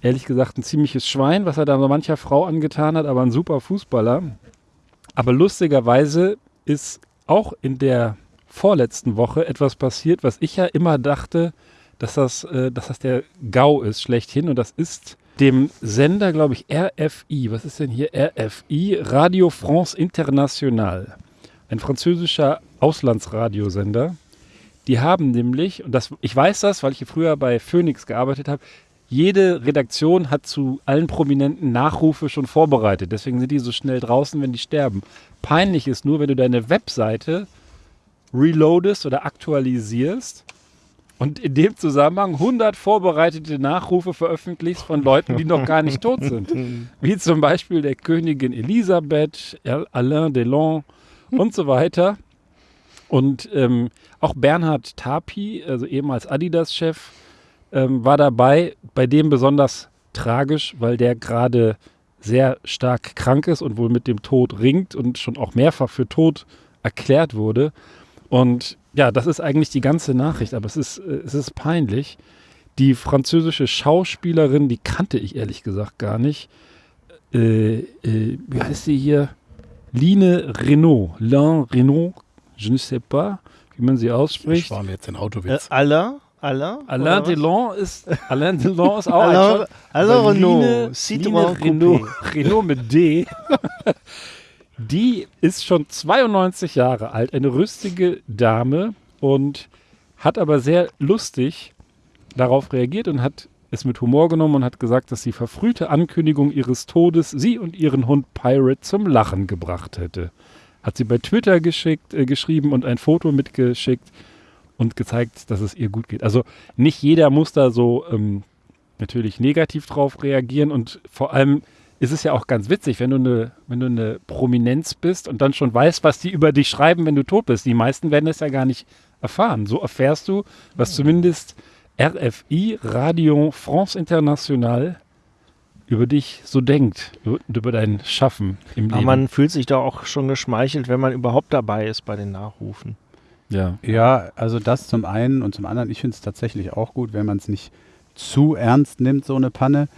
ehrlich gesagt, ein ziemliches Schwein, was er da so mancher Frau angetan hat, aber ein super Fußballer. Aber lustigerweise ist auch in der vorletzten Woche etwas passiert, was ich ja immer dachte, dass das, äh, dass das der GAU ist, schlechthin. Und das ist dem Sender, glaube ich, RFI. Was ist denn hier RFI? Radio France International. Ein französischer Auslandsradiosender. Die haben nämlich, und das, ich weiß das, weil ich hier früher bei Phoenix gearbeitet habe, jede Redaktion hat zu allen Prominenten Nachrufe schon vorbereitet. Deswegen sind die so schnell draußen, wenn die sterben. Peinlich ist nur, wenn du deine Webseite reloadest oder aktualisierst und in dem Zusammenhang 100 vorbereitete Nachrufe veröffentlichst von Leuten, die noch gar nicht tot sind. Wie zum Beispiel der Königin Elisabeth, Alain Delon und so weiter. Und ähm, auch Bernhard Tapi, also ehemals Adidas-Chef, ähm, war dabei. Bei dem besonders tragisch, weil der gerade sehr stark krank ist und wohl mit dem Tod ringt und schon auch mehrfach für tot erklärt wurde. Und ja, das ist eigentlich die ganze Nachricht, aber es ist, äh, es ist peinlich. Die französische Schauspielerin, die kannte ich ehrlich gesagt gar nicht. Äh, äh, wie heißt sie hier? Line Renault. Lin Renault, je ne sais pas, wie man sie Ich ausspricht. spare mir jetzt den Äh, Autowitz. Alain? Alain? Alain was? Delon ist, Alain Delon ist auch ein Alain, Alain aber Renault. Line- Citroën Line Renault. Renault mit D. Die ist schon 92 Jahre alt, eine rüstige Dame und hat aber sehr lustig darauf reagiert und hat es mit Humor genommen und hat gesagt, dass die verfrühte Ankündigung ihres Todes sie und ihren Hund Pirate zum Lachen gebracht hätte. Hat sie bei Twitter geschickt, äh, geschrieben und ein Foto mitgeschickt und gezeigt, dass es ihr gut geht. Also nicht jeder muss da so ähm, natürlich negativ drauf reagieren und vor allem ist es ja auch ganz witzig, wenn du eine, wenn du eine Prominenz bist und dann schon weißt, was die über dich schreiben, wenn du tot bist. Die meisten werden es ja gar nicht erfahren. So erfährst du, was zumindest RFI, Radio France International, über dich so denkt und über dein Schaffen im Aber Leben. man fühlt sich da auch schon geschmeichelt, wenn man überhaupt dabei ist bei den Nachrufen. ja. Ja, also das zum einen und zum anderen, ich finde es tatsächlich auch gut, wenn man es nicht zu ernst nimmt, so eine Panne.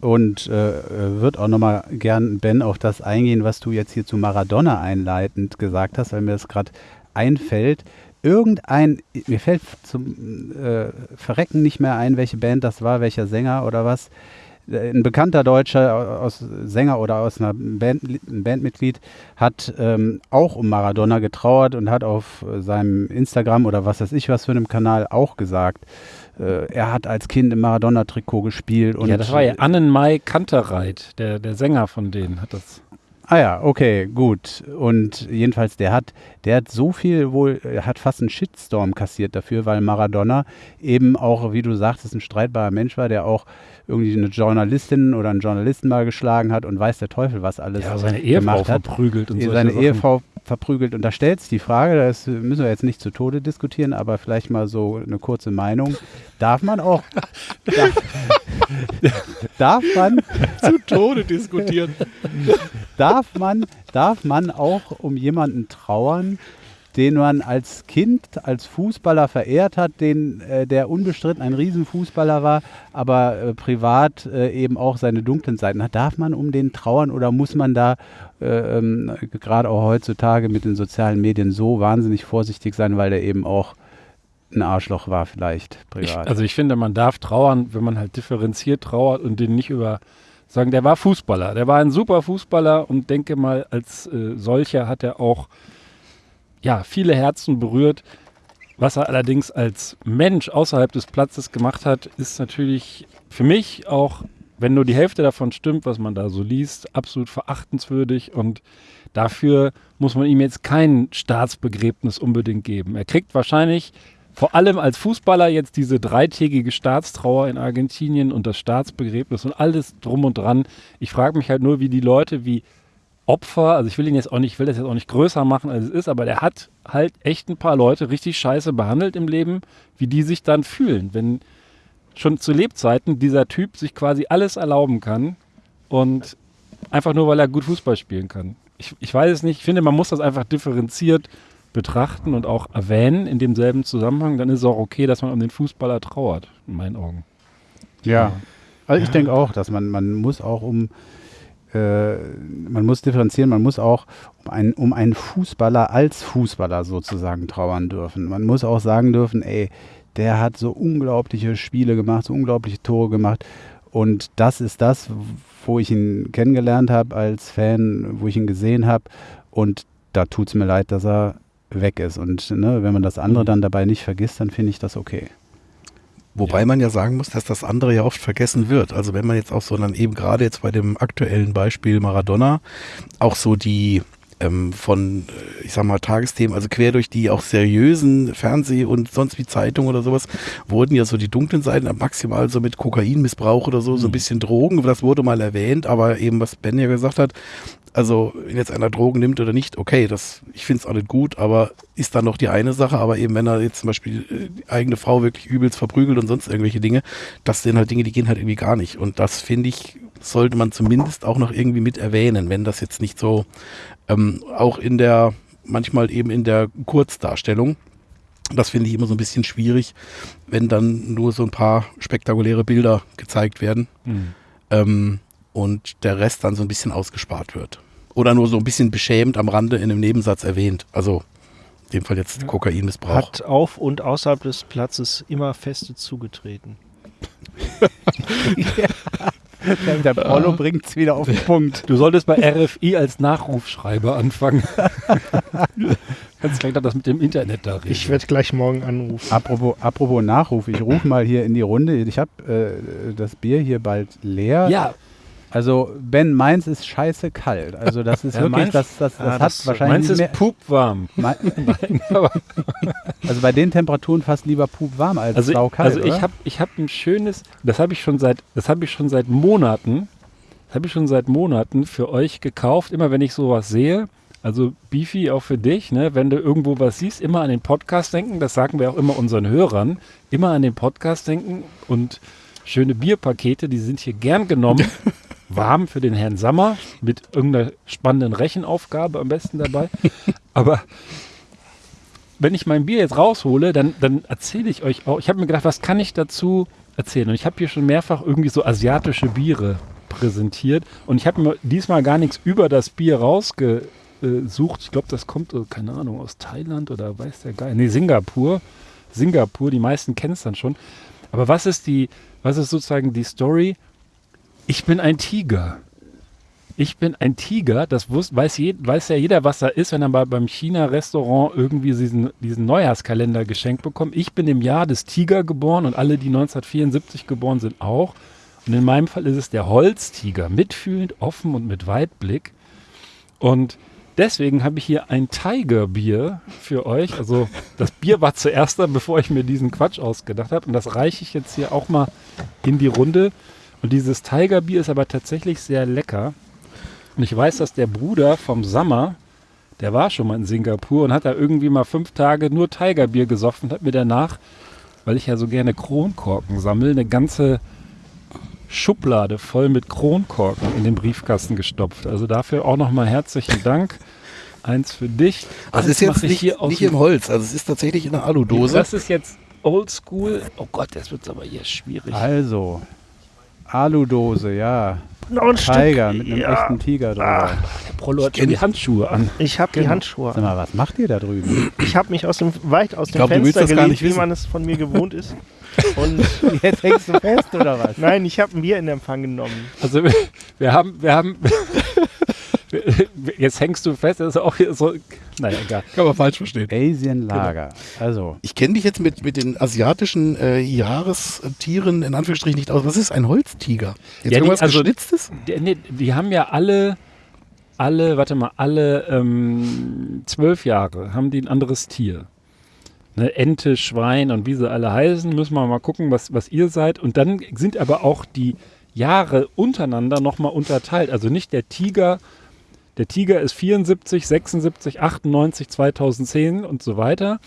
Und äh, äh, wird auch nochmal gern, Ben, auf das eingehen, was du jetzt hier zu Maradona einleitend gesagt hast, weil mir das gerade einfällt. Irgendein, mir fällt zum äh, Verrecken nicht mehr ein, welche Band das war, welcher Sänger oder was. Äh, Ein bekannter deutscher aus Sänger oder aus einer Band, ein Bandmitglied hat ähm, auch um Maradona getrauert und hat auf äh, seinem Instagram oder was weiß ich was für einem Kanal auch gesagt, äh, er hat als Kind im Maradona-Trikot gespielt. Und ja, das war ja Annenmai Kanterreit, der, der Sänger von denen hat das. Ah ja, okay, gut. Und jedenfalls, der hat, der hat so viel wohl, er hat fast einen Shitstorm kassiert dafür, weil Maradona eben auch, wie du sagtest, ein streitbarer Mensch war, der auch irgendwie eine Journalistin oder einen Journalisten mal geschlagen hat und weiß der Teufel, was alles Ja, seine Ehefrau hat. verprügelt und solche seine Sachen. Ehefrau verprügelt. Und da stellt sich die Frage, das müssen wir jetzt nicht zu Tode diskutieren, aber vielleicht mal so eine kurze Meinung. Darf man auch, darf, darf man Zu Tode diskutieren. darf man, darf man auch um jemanden trauern, den man als Kind, als Fußballer verehrt hat, den, äh, der unbestritten ein Riesenfußballer war, aber äh, privat äh, eben auch seine dunklen Seiten hat. Darf man um den trauern oder muss man da äh, ähm, gerade auch heutzutage mit den sozialen Medien so wahnsinnig vorsichtig sein, weil der eben auch ein Arschloch war vielleicht Ich, privat? also ich finde, man darf trauern, wenn man halt differenziert trauert und den nicht über sagen, der war Fußballer, der war ein super Fußballer und denke mal, als äh, solcher hat er auch ja, viele Herzen berührt. Was er allerdings als Mensch außerhalb des Platzes gemacht hat, ist natürlich für mich auch, wenn nur die Hälfte davon stimmt, was man da so liest, absolut verachtenswürdig und dafür muss man ihm jetzt kein Staatsbegräbnis unbedingt geben. Er kriegt wahrscheinlich vor allem als Fußballer jetzt diese dreitägige Staatstrauer in Argentinien und das Staatsbegräbnis und alles drum und dran. Ich frage mich halt nur, wie die Leute wie Opfer, also ich will ihn jetzt auch nicht, ich will das jetzt auch nicht größer machen, als es ist, aber der hat halt echt ein paar Leute richtig scheiße behandelt im Leben, wie die sich dann fühlen, wenn schon zu Lebzeiten dieser Typ sich quasi alles erlauben kann und einfach nur, weil er gut Fußball spielen kann. Ich, ich weiß es nicht, ich finde, man muss das einfach differenziert betrachten und auch erwähnen in demselben Zusammenhang, dann ist es auch okay, dass man um den Fußballer trauert, in meinen Augen. Ja, also ich denke auch, dass man, man muss auch um, äh, man muss differenzieren, man muss auch um einen, um einen Fußballer als Fußballer sozusagen trauern dürfen. Man muss auch sagen dürfen, ey, der hat so unglaubliche Spiele gemacht, so unglaubliche Tore gemacht. Und das ist das, wo ich ihn kennengelernt habe als Fan, wo ich ihn gesehen habe. Und da tut es mir leid, dass er weg ist. Und ne, wenn man das andere Mhm. dann dabei nicht vergisst, dann finde ich das okay. Wobei man ja sagen muss, dass das andere ja oft vergessen wird. Also wenn man jetzt auch so dann eben gerade jetzt bei dem aktuellen Beispiel Maradona auch so die ähm, von, äh, ich sag mal, Tagesthemen, also quer durch die auch seriösen Fernseh- und sonst wie Zeitungen oder sowas, wurden ja so die dunklen Seiten maximal so mit Kokainmissbrauch oder so, so ein bisschen Drogen, das wurde mal erwähnt, aber eben, was Ben ja gesagt hat, also wenn jetzt einer Drogen nimmt oder nicht, okay, das, ich finde es auch nicht gut, aber ist dann noch die eine Sache, aber eben wenn er jetzt zum Beispiel äh, die eigene Frau wirklich übelst verprügelt und sonst irgendwelche Dinge, das sind halt Dinge, die gehen halt irgendwie gar nicht. Und das finde ich, sollte man zumindest auch noch irgendwie mit erwähnen, wenn das jetzt nicht so ähm, auch in der, manchmal eben in der Kurzdarstellung. Das finde ich immer so ein bisschen schwierig, wenn dann nur so ein paar spektakuläre Bilder gezeigt werden ähm, und der Rest dann so ein bisschen ausgespart wird. Oder nur so ein bisschen beschämt am Rande in einem Nebensatz erwähnt. Also in dem Fall jetzt Kokainmissbrauch. Hat auf und außerhalb des Platzes immer feste zugetreten. Der Prollo bringt es wieder auf den Punkt. Du solltest bei RFI als Nachrufschreiber anfangen. Kannst gleich noch das mit dem Internet da reden. Ich werde gleich morgen anrufen. Apropos, apropos Nachruf, ich rufe mal hier in die Runde. Ich habe äh, das Bier hier bald leer. ja, Also Ben, meins ist scheiße kalt. Also das ist Ja, wirklich, meins- das, das, das Ah, hat das- wahrscheinlich meins ist pupwarm. also bei den Temperaturen fast lieber pup warm als Also, saukalt, also ich habe ich hab ein schönes, das habe ich schon seit, das habe ich schon seit Monaten, das habe ich schon seit Monaten für euch gekauft. Immer wenn ich sowas sehe, also Beefy auch für dich, ne, wenn du irgendwo was siehst, immer an den Podcast denken. Das sagen wir auch immer unseren Hörern, immer an den Podcast denken und schöne Bierpakete, die sind hier gern genommen. Warm für den Herrn Sammer mit irgendeiner spannenden Rechenaufgabe am besten dabei. Aber wenn ich mein Bier jetzt raushole, dann, dann erzähle ich euch auch. Ich habe mir gedacht, was kann ich dazu erzählen? Und ich habe hier schon mehrfach irgendwie so asiatische Biere präsentiert. Und ich habe mir diesmal gar nichts über das Bier rausgesucht. Ich glaube, das kommt, äh, keine Ahnung, aus Thailand oder weiß der Geil. Nee, Singapur. Singapur, die meisten kennen es dann schon. Aber was ist die, was ist sozusagen die Story? Ich bin ein Tiger. Ich bin ein Tiger, das wus, weiß, je, weiß ja jeder, was da ist, wenn er mal beim China-Restaurant irgendwie diesen, diesen Neujahrskalender geschenkt bekommt. Ich bin im Jahr des Tiger geboren und alle, die 1974 geboren sind, auch. Und in meinem Fall ist es der Holztiger, mitfühlend, offen und mit Weitblick. Und deswegen habe ich hier ein Tiger-Bier für euch. Also das Bier war zuerst da, bevor ich mir diesen Quatsch ausgedacht habe. Und das reiche ich jetzt hier auch mal in die Runde. Und dieses Tiger-Bier ist aber tatsächlich sehr lecker. Und ich weiß, dass der Bruder vom Sammer, der war schon mal in Singapur und hat da irgendwie mal fünf Tage nur Tigerbier gesoffen und hat mir danach, weil ich ja so gerne Kronkorken sammle, eine ganze Schublade voll mit Kronkorken in den Briefkasten gestopft. Also dafür auch nochmal herzlichen Dank. Eins für dich. Das Eins ist jetzt nicht, hier nicht im Holz, also es ist tatsächlich in einer Aludose. Das ist jetzt oldschool. Oh Gott, das wird aber hier schwierig. Also, Aludose, ja. Noch ein Tiger Stück. mit einem ja. echten Tiger drüber. Der Prollo hat schon die Handschuhe an. Ich habe die Genau. Handschuhe. Sag mal, was macht ihr da drüben? Ich habe mich aus dem, weit aus dem glaub, Fenster gelegt, wie wissen. man es von mir gewohnt ist. Und Jetzt hängst du fest oder was? nein, ich habe ein Bier in Empfang genommen. Also wir, wir haben, wir haben, jetzt hängst du fest, das ist auch hier so, naja, egal. Kann man falsch verstehen. Asian Lager. Also, Ich kenne dich jetzt mit, mit den asiatischen äh, Jahrestieren in Anführungsstrichen nicht aus. Was ist ein Holztiger? Jetzt Ja, die- irgendwas also- Geschnitztes? Die, nee, die haben ja alle, alle, warte mal, alle ähm, zwölf Jahre haben die ein anderes Tier. Ne, Ente, Schwein und wie sie alle heißen, müssen wir mal gucken, was, was ihr seid. Und dann sind aber auch die Jahre untereinander nochmal unterteilt. Also nicht der Tiger, der Tiger ist 74, 76, 98, 2010 und so weiter.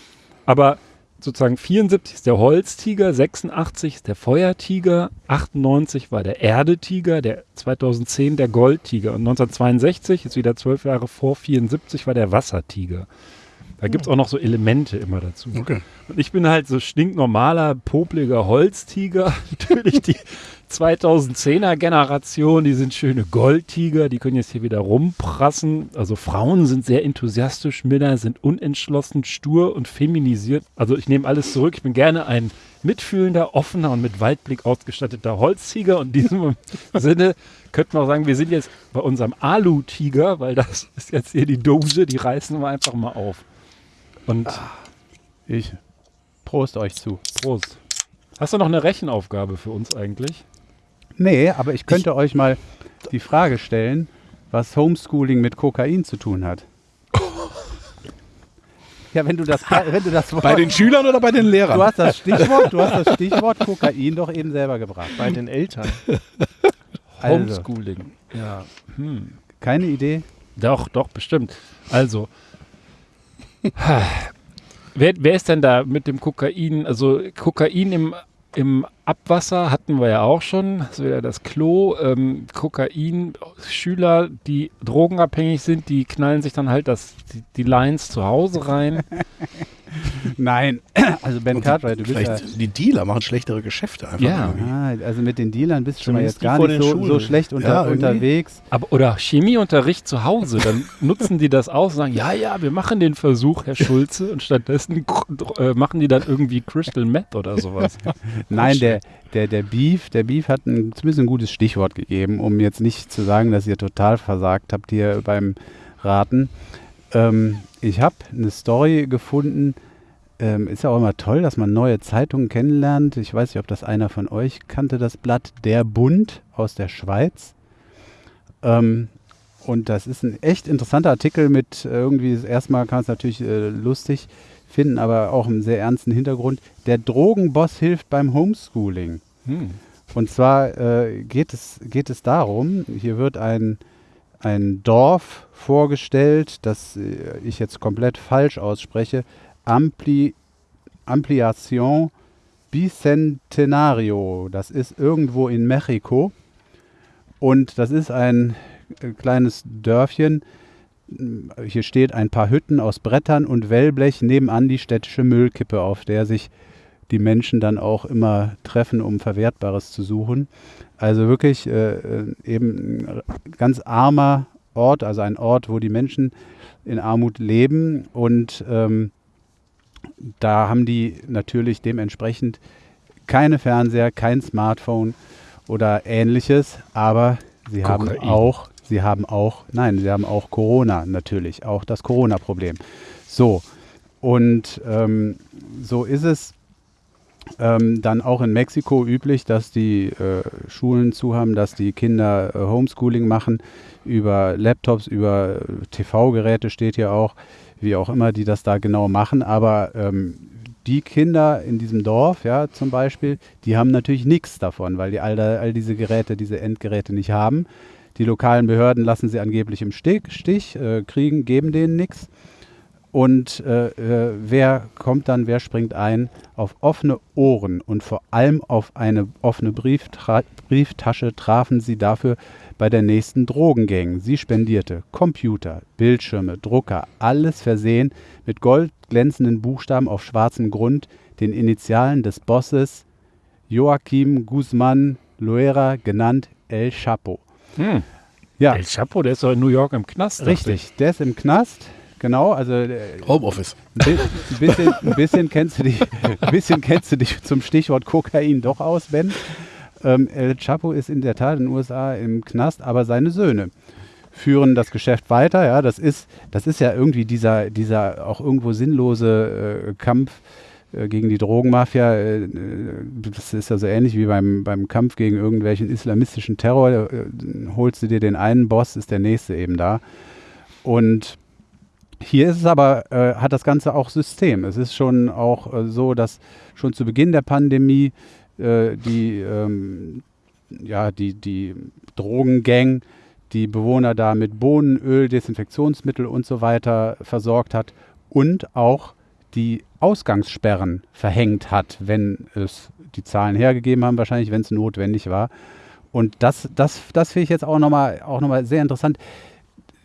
Aber sozusagen 74 ist der Holztiger, 86 ist der Feuertiger, 98 war der Erdetiger, der 2010 der Goldtiger und 1962 ist wieder zwölf Jahre vor 74 war der Wassertiger. Da gibt es auch noch so Elemente immer dazu. Okay. Und ich bin halt so stinknormaler, popliger Holztiger. Natürlich die 2010er Generation, die sind schöne Goldtiger, die können jetzt hier wieder rumprassen. Also Frauen sind sehr enthusiastisch, Männer sind unentschlossen, stur und feminisiert. Also ich nehme alles zurück. Ich bin gerne ein mitfühlender, offener und mit Waldblick ausgestatteter Holztiger. Und in diesem Sinne könnte man auch sagen, wir sind jetzt bei unserem Alu-Tiger, weil das ist jetzt hier die Dose, die reißen wir einfach mal auf. Und ich prost euch zu. Prost. Hast du noch eine Rechenaufgabe für uns eigentlich? Nee, aber ich könnte euch mal die Frage stellen, was Homeschooling mit Kokain zu tun hat. Ja, wenn du das, wenn du das Wort, Bei den Schülern oder bei den Lehrern? du hast das Stichwort, du hast das Stichwort Kokain doch eben selber gebracht. Bei den Eltern. Also, Homeschooling. Ja. Hm. keine Idee? Doch, doch, bestimmt. Also, wer, wer ist denn da mit dem Kokain? Also, Kokain im, im Abwasser hatten wir ja auch schon. Das ist wieder das Klo. Ähm, Kokain, Schüler, die drogenabhängig sind, die knallen sich dann halt das, die, die Lines zu Hause rein. Nein, also Ben Cartwright, du bist ja, Vielleicht die Dealer machen schlechtere Geschäfte einfach. Ja. irgendwie. ah, also mit den Dealern bist du schon mal jetzt gar nicht so, so schlecht unter, Ja, unterwegs. Aber, oder Chemieunterricht zu Hause, dann nutzen die das aus und sagen, ja, ja, wir machen den Versuch, Herr Schulze, und stattdessen äh, machen die dann irgendwie Crystal Meth oder sowas. Nein, der, der, der Beef, der Beef hat ein, zumindest ein gutes Stichwort gegeben, um jetzt nicht zu sagen, dass ihr total versagt habt hier beim Raten. Ähm, ich habe eine Story gefunden. Ähm, ist ja auch immer toll, dass man neue Zeitungen kennenlernt. Ich weiß nicht, ob das einer von euch kannte, das Blatt Der Bund aus der Schweiz. Ähm, und das ist ein echt interessanter Artikel mit äh, irgendwie, erstmal kann es natürlich äh, lustig finden, aber auch einen sehr ernsten Hintergrund. Der Drogenboss hilft beim Homeschooling. Hm. Und zwar äh, geht, es, geht es darum, hier wird ein, ein Dorf vorgestellt, das äh, ich jetzt komplett falsch ausspreche, Ampli, Ampliación Bicentenario. Das ist irgendwo in Mexiko. Und das ist ein äh, kleines Dörfchen. Hier steht ein paar Hütten aus Brettern und Wellblech nebenan die städtische Müllkippe, auf der sich die Menschen dann auch immer treffen, um Verwertbares zu suchen. Also wirklich äh, äh, eben ein ganz armer Ort, also ein Ort, wo die Menschen in Armut leben und ähm, da haben die natürlich dementsprechend keine Fernseher, kein Smartphone oder ähnliches, aber sie haben Kokain. auch, sie haben auch, nein, sie haben auch Corona natürlich, auch das Corona-Problem. So, und ähm, so ist es ähm, dann auch in Mexiko üblich, dass die äh, Schulen zu haben, dass die Kinder äh, Homeschooling machen über Laptops, über äh, TV-Geräte steht hier auch, wie auch immer die das da genau machen. Aber ähm, die Kinder in diesem Dorf, ja, zum Beispiel, die haben natürlich nichts davon, weil die all, all diese Geräte, diese Endgeräte nicht haben. Die lokalen Behörden lassen sie angeblich im Stich, äh, kriegen, geben denen nichts. Und äh, äh, wer kommt dann, wer springt ein? Auf offene Ohren und vor allem auf eine offene Brieftra Brieftasche trafen sie dafür bei der nächsten Drogengang. Sie spendierte Computer, Bildschirme, Drucker, alles versehen mit goldglänzenden Buchstaben auf schwarzem Grund, den Initialen des Bosses Joaquim Guzman Loera, genannt El Chapo. Hm. Ja. El Chapo, der ist doch in New York im Knast. Richtig, der ist im Knast. Genau, also äh, Homeoffice. Ein bisschen, ein bisschen, kennst du dich, ein bisschen kennst du dich zum Stichwort Kokain doch aus, Ben. Ähm, El Chapo ist in der Tat in den USA im Knast, aber seine Söhne führen das Geschäft weiter. Ja, das ist, das ist ja irgendwie dieser, dieser auch irgendwo sinnlose äh, Kampf gegen die Drogenmafia. Äh, das ist ja so ähnlich wie beim, beim Kampf gegen irgendwelchen islamistischen Terror. Äh, holst du dir den einen Boss, ist der nächste eben da. Und hier ist es aber, äh, hat das Ganze auch System. Es ist schon auch äh, so, dass schon zu Beginn der Pandemie äh, die, ähm, ja, die, die Drogengang die Bewohner da mit Bohnen, Öl, Desinfektionsmittel und so weiter versorgt hat und auch die Ausgangssperren verhängt hat, wenn es die Zahlen hergegeben haben, wahrscheinlich, wenn es notwendig war. Und das, das, das finde ich jetzt auch nochmal noch sehr interessant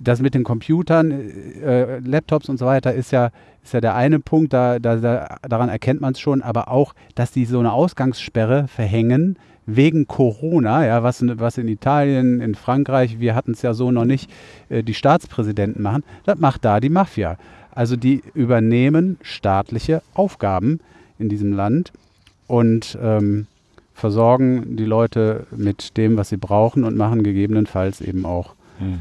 das mit den Computern, äh, Laptops und so weiter ist ja, ist ja der eine Punkt, da, da, da daran erkennt man es schon, aber auch, dass die so eine Ausgangssperre verhängen wegen Corona, ja, was, was in Italien, in Frankreich, wir hatten es ja so noch nicht, äh, die Staatspräsidenten machen, das macht da die Mafia. Also die übernehmen staatliche Aufgaben in diesem Land und ähm, versorgen die Leute mit dem, was sie brauchen und machen gegebenenfalls eben auch mhm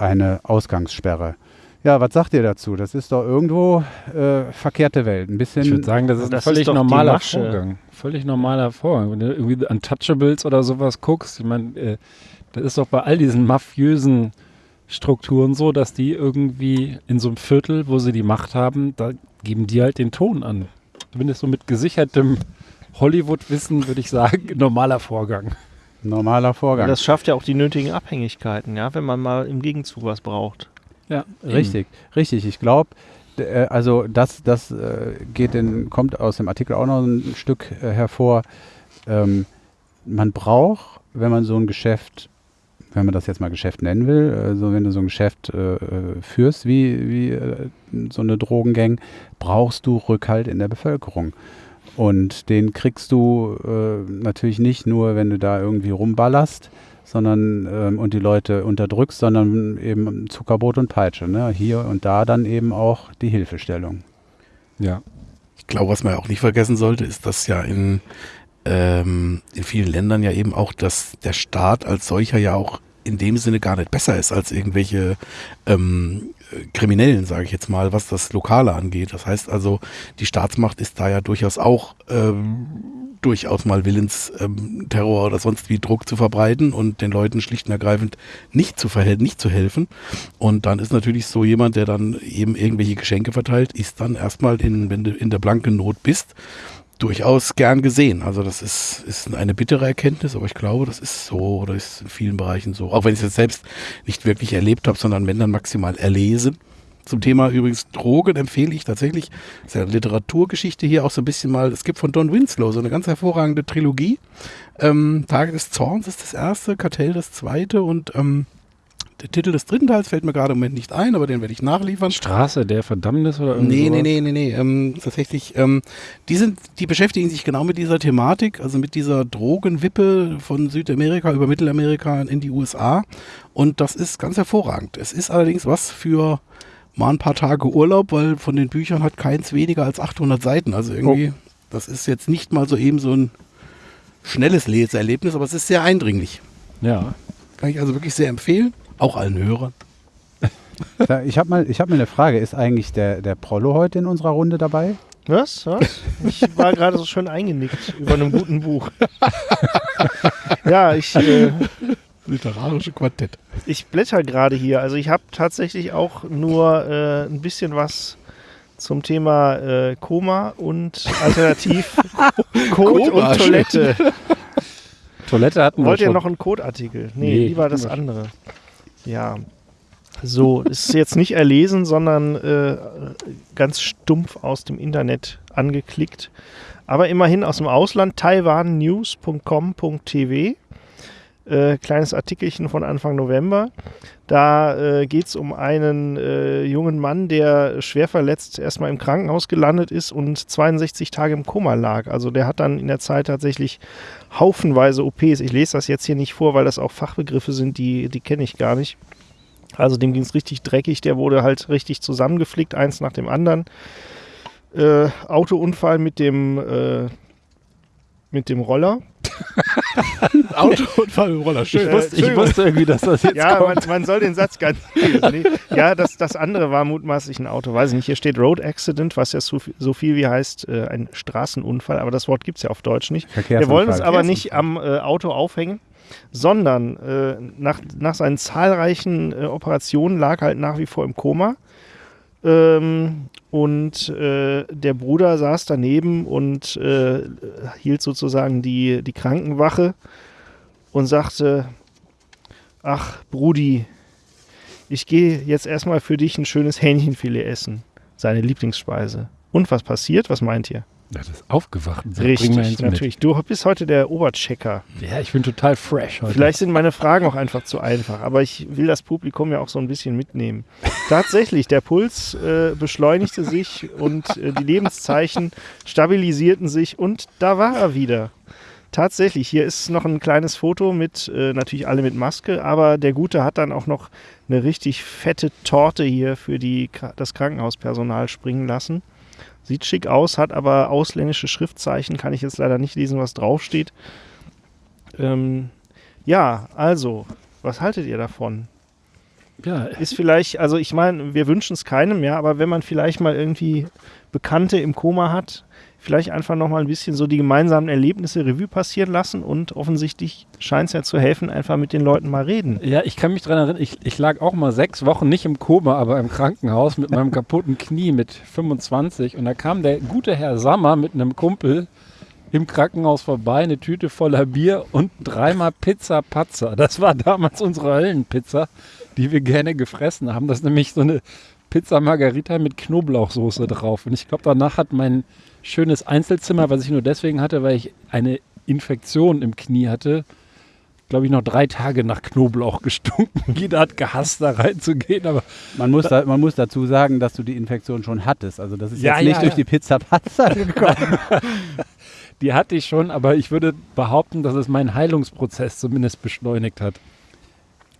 eine Ausgangssperre. Ja, was sagt ihr dazu? Das ist doch irgendwo äh, verkehrte Welt. Ein bisschen. Ich würde sagen, das ist das ein völlig ist normaler Vorgang. Völlig normaler Vorgang. Wenn du irgendwie Untouchables oder sowas guckst, ich meine, äh, das ist doch bei all diesen mafiösen Strukturen so, dass die irgendwie in so einem Viertel, wo sie die Macht haben, da geben die halt den Ton an. Zumindest so mit gesichertem Hollywood-Wissen würde ich sagen, normaler Vorgang normaler Vorgang. Das schafft ja auch die nötigen Abhängigkeiten, ja, wenn man mal im Gegenzug was braucht. Ja, richtig, richtig. Ich glaube, äh, also das, das äh, geht in, kommt aus dem Artikel auch noch ein Stück äh, hervor. Ähm, man braucht, wenn man so ein Geschäft, wenn man das jetzt mal Geschäft nennen will, also wenn du so ein Geschäft äh, führst wie, wie äh, so eine Drogengang, brauchst du Rückhalt in der Bevölkerung. Und den kriegst du äh, natürlich nicht nur, wenn du da irgendwie rumballerst, sondern ähm, und die Leute unterdrückst, sondern eben Zuckerbrot und Peitsche. Ne? Hier und da dann eben auch die Hilfestellung. Ja. Ich glaube, was man auch nicht vergessen sollte, ist, dass ja in, ähm, in vielen Ländern ja eben auch, dass der Staat als solcher ja auch in dem Sinne gar nicht besser ist als irgendwelche ähm, Kriminellen, sage ich jetzt mal, was das Lokale angeht. Das heißt also, die Staatsmacht ist da ja durchaus auch ähm, durchaus mal willens, ähm, Terror oder sonst wie Druck zu verbreiten und den Leuten schlicht und ergreifend nicht zu verhelfen, nicht zu helfen. Und dann ist natürlich so jemand, der dann eben irgendwelche Geschenke verteilt, ist dann erstmal in, wenn du in der blanken Not bist, durchaus gern gesehen. Also das ist, ist eine bittere Erkenntnis, aber ich glaube, das ist so oder ist in vielen Bereichen so. Auch wenn ich es jetzt selbst nicht wirklich erlebt habe, sondern wenn dann maximal erlesen. Zum Thema übrigens Drogen empfehle ich tatsächlich, das ist ja Literaturgeschichte hier auch so ein bisschen mal, es gibt von Don Winslow so eine ganz hervorragende Trilogie. Ähm, Tage des Zorns ist das erste, Kartell das zweite und ähm, der Titel des dritten Teils fällt mir gerade im Moment nicht ein, aber den werde ich nachliefern. Straße der Verdammnis oder irgendwas? Nee, nee, nee, nee, nee. Ähm, tatsächlich, ähm, die, sind, die beschäftigen sich genau mit dieser Thematik, also mit dieser Drogenwippe von Südamerika über Mittelamerika in die USA. Und das ist ganz hervorragend. Es ist allerdings was für mal ein paar Tage Urlaub, weil von den Büchern hat keins weniger als 800 Seiten. Also irgendwie, oh. das ist jetzt nicht mal so eben so ein schnelles Leseerlebnis, aber es ist sehr eindringlich. Ja. Kann ich also wirklich sehr empfehlen. Auch allen Hörern. Ich habe mal, hab mal eine Frage. Ist eigentlich der, der Prollo heute in unserer Runde dabei? Was? Was? Ich war gerade so schön eingenickt über einem guten Buch. ja, ich, äh, Literarische Quartett. ich blätter gerade hier. Also ich habe tatsächlich auch nur äh, ein bisschen was zum Thema äh, Koma und alternativ Code Koma, und Toilette. Toilette hatten Wollt wir ihr schon. noch einen Codeartikel? Nee, Nee, lieber das andere. Ja. So, ist jetzt nicht erlesen, sondern äh, ganz stumpf aus dem Internet angeklickt. Aber immerhin aus dem Ausland, taiwannews.com.tv. Äh, kleines Artikelchen von Anfang November. Da äh, geht es um einen äh, jungen Mann, der schwer verletzt erstmal im Krankenhaus gelandet ist und 62 Tage im Koma lag. Also der hat dann in der Zeit tatsächlich haufenweise OPs. Ich lese das jetzt hier nicht vor, weil das auch Fachbegriffe sind, die, die kenne ich gar nicht. Also dem ging es richtig dreckig, der wurde halt richtig zusammengeflickt, eins nach dem anderen. Äh, Autounfall mit dem, äh, mit dem Roller. Autounfall im Roller, schön. Ich wusste, ich wusste irgendwie, dass das jetzt Ja, man, kommt. man soll den Satz gar nicht lesen. Nee. Ja, das, das andere war mutmaßlich ein Auto. Weiß ich nicht. Hier steht Road Accident, was ja so, viel- so viel wie heißt äh, ein Straßenunfall, aber das Wort gibt es ja auf Deutsch nicht. Wir wollen uns aber nicht am äh, Auto aufhängen, sondern äh, nach, nach seinen zahlreichen äh, Operationen lag halt nach wie vor im Koma. Ähm, und äh, der Bruder saß daneben und äh, hielt sozusagen die, die Krankenwache und sagte, ach Brudi, ich gehe jetzt erstmal für dich ein schönes Hähnchenfilet essen, seine Lieblingsspeise. Und was passiert? Was meint ihr? Das ist aufgewacht. bring Richtig, eins mit. natürlich. Du bist heute der Oberchecker. Ja, ich bin total fresh heute. Vielleicht sind meine Fragen auch einfach zu einfach, aber ich will das Publikum ja auch so ein bisschen mitnehmen. Tatsächlich, der Puls äh, beschleunigte sich und äh, die Lebenszeichen stabilisierten sich und da war er wieder. Tatsächlich, hier ist noch ein kleines Foto mit, äh, natürlich alle mit Maske, aber der Gute hat dann auch noch eine richtig fette Torte hier für die, das Krankenhauspersonal springen lassen. Sieht schick aus, hat aber ausländische Schriftzeichen, kann ich jetzt leider nicht lesen, was draufsteht. Ähm, ja, also, was haltet ihr davon? ja, Ist vielleicht, also ich meine, wir wünschen es keinem, ja, aber wenn man vielleicht mal irgendwie Bekannte im Koma hat, vielleicht einfach nochmal ein bisschen so die gemeinsamen Erlebnisse Revue passieren lassen und offensichtlich scheint es ja zu helfen, einfach mit den Leuten mal reden. ja, ich kann mich dran erinnern, ich, ich lag auch mal sechs Wochen nicht im Koma, aber im Krankenhaus mit meinem kaputten Knie mit 25 und da kam der gute Herr Sammer mit einem Kumpel im Krankenhaus vorbei, eine Tüte voller Bier und dreimal Pizza Patzer. Das war damals unsere Höllenpizza, die wir gerne gefressen haben. Das ist nämlich so eine Pizza Margarita mit Knoblauchsoße drauf. Und ich glaube, danach hat mein schönes Einzelzimmer, was ich nur deswegen hatte, weil ich eine Infektion im Knie hatte, glaube ich, noch drei Tage nach Knoblauch gestunken. Jeder hat gehasst, da reinzugehen, aber Man muss, da, man muss dazu sagen, dass du die Infektion schon hattest. Also das ist Ja, jetzt nicht ja, durch ja. die Pizza Patzer gekommen. die hatte ich schon. Aber ich würde behaupten, dass es meinen Heilungsprozess zumindest beschleunigt hat.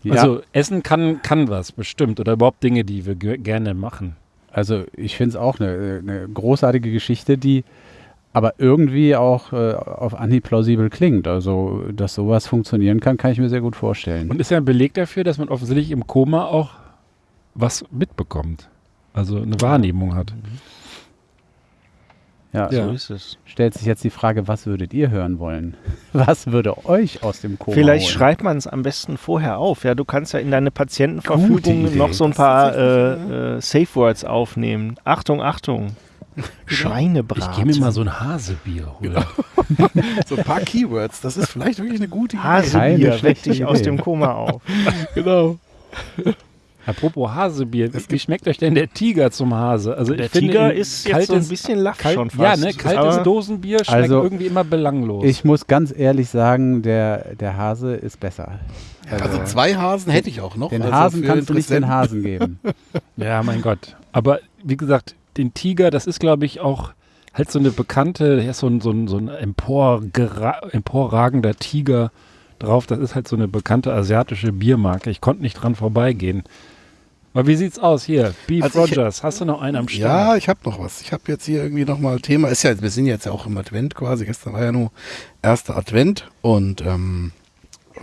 Ja, Also Essen kann, kann was, bestimmt. Oder überhaupt Dinge, die wir ge- gerne machen. also ich finde es auch eine, eine großartige Geschichte, die aber irgendwie auch äh, auf Anhieb plausibel klingt. Also, dass sowas funktionieren kann, kann ich mir sehr gut vorstellen. Und ist ja ein Beleg dafür, dass man offensichtlich im Koma auch was mitbekommt. Also eine Wahrnehmung hat. Ja, Ja. So ist es. stellt sich jetzt die Frage, was würdet ihr hören wollen? Was würde euch aus dem Koma Vielleicht holen? schreibt man es am besten vorher auf. Ja, du kannst ja in deine Patientenverfügung noch so ein paar äh, äh, Safe Words aufnehmen. Achtung, Achtung. Schweinebraten. Ich gehe mir mal so ein Hasebier holen. So ein paar Keywords, das ist vielleicht wirklich eine gute Idee. Hasebier, weck schlechte dich aus dem Koma auf. Genau. Apropos Hasebier, wie schmeckt euch denn der Tiger zum Hase? Also Der ich finde, Tiger ist jetzt so ein kaltes- bisschen laff kalt, schon Ja, fast. ne, kaltes Aber Dosenbier schmeckt Also, irgendwie immer belanglos. Ich muss ganz ehrlich sagen, der, der Hase ist besser. Also zwei Hasen hätte ich auch noch. Den also Hasen kannst du nicht den. Hasen geben. ja, mein Gott. Aber wie gesagt, den Tiger, das ist, glaube ich, auch halt so eine bekannte, so ein, so ein, so ein emporragender Tiger drauf. Das ist halt so eine bekannte asiatische Biermarke. Ich konnte nicht dran vorbeigehen. Aber wie sieht's aus hier? Beef Also ich- Rogers, hast du noch einen am Start? Ja, ich habe noch was. Ich habe jetzt hier irgendwie nochmal Thema. Ist ja, wir sind jetzt ja auch im Advent quasi. Gestern war ja nur erster Advent und ähm,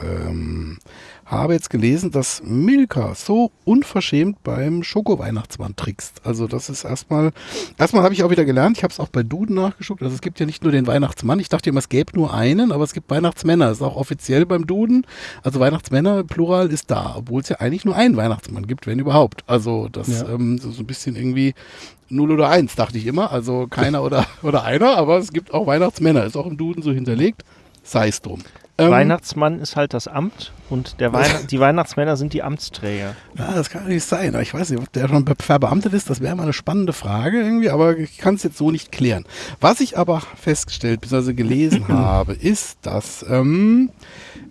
ähm, habe jetzt gelesen, dass Milka so unverschämt beim Schoko-Weihnachtsmann trickst. Also das ist erstmal, erstmal habe ich auch wieder gelernt, ich habe es auch bei Duden nachgeschaut, also es gibt ja nicht nur den Weihnachtsmann, ich dachte immer, es gäbe nur einen, aber es gibt Weihnachtsmänner, das ist auch offiziell beim Duden, also Weihnachtsmänner, Plural ist da, obwohl es ja eigentlich nur einen Weihnachtsmann gibt, wenn überhaupt. Also das Ja. ähm, so, so ein bisschen irgendwie 0 oder 1, dachte ich immer, also keiner oder, oder einer, aber es gibt auch Weihnachtsmänner, ist auch im Duden so hinterlegt, sei es drum. Ähm, Weihnachtsmann ist halt das Amt und der Weihn die Weihnachtsmänner sind die Amtsträger. Ja, das kann nicht sein. Ich weiß nicht, ob der schon be- verbeamtet ist. Das wäre mal eine spannende Frage irgendwie, aber ich kann es jetzt so nicht klären. Was ich aber festgestellt bzw. gelesen habe, ist, dass ähm,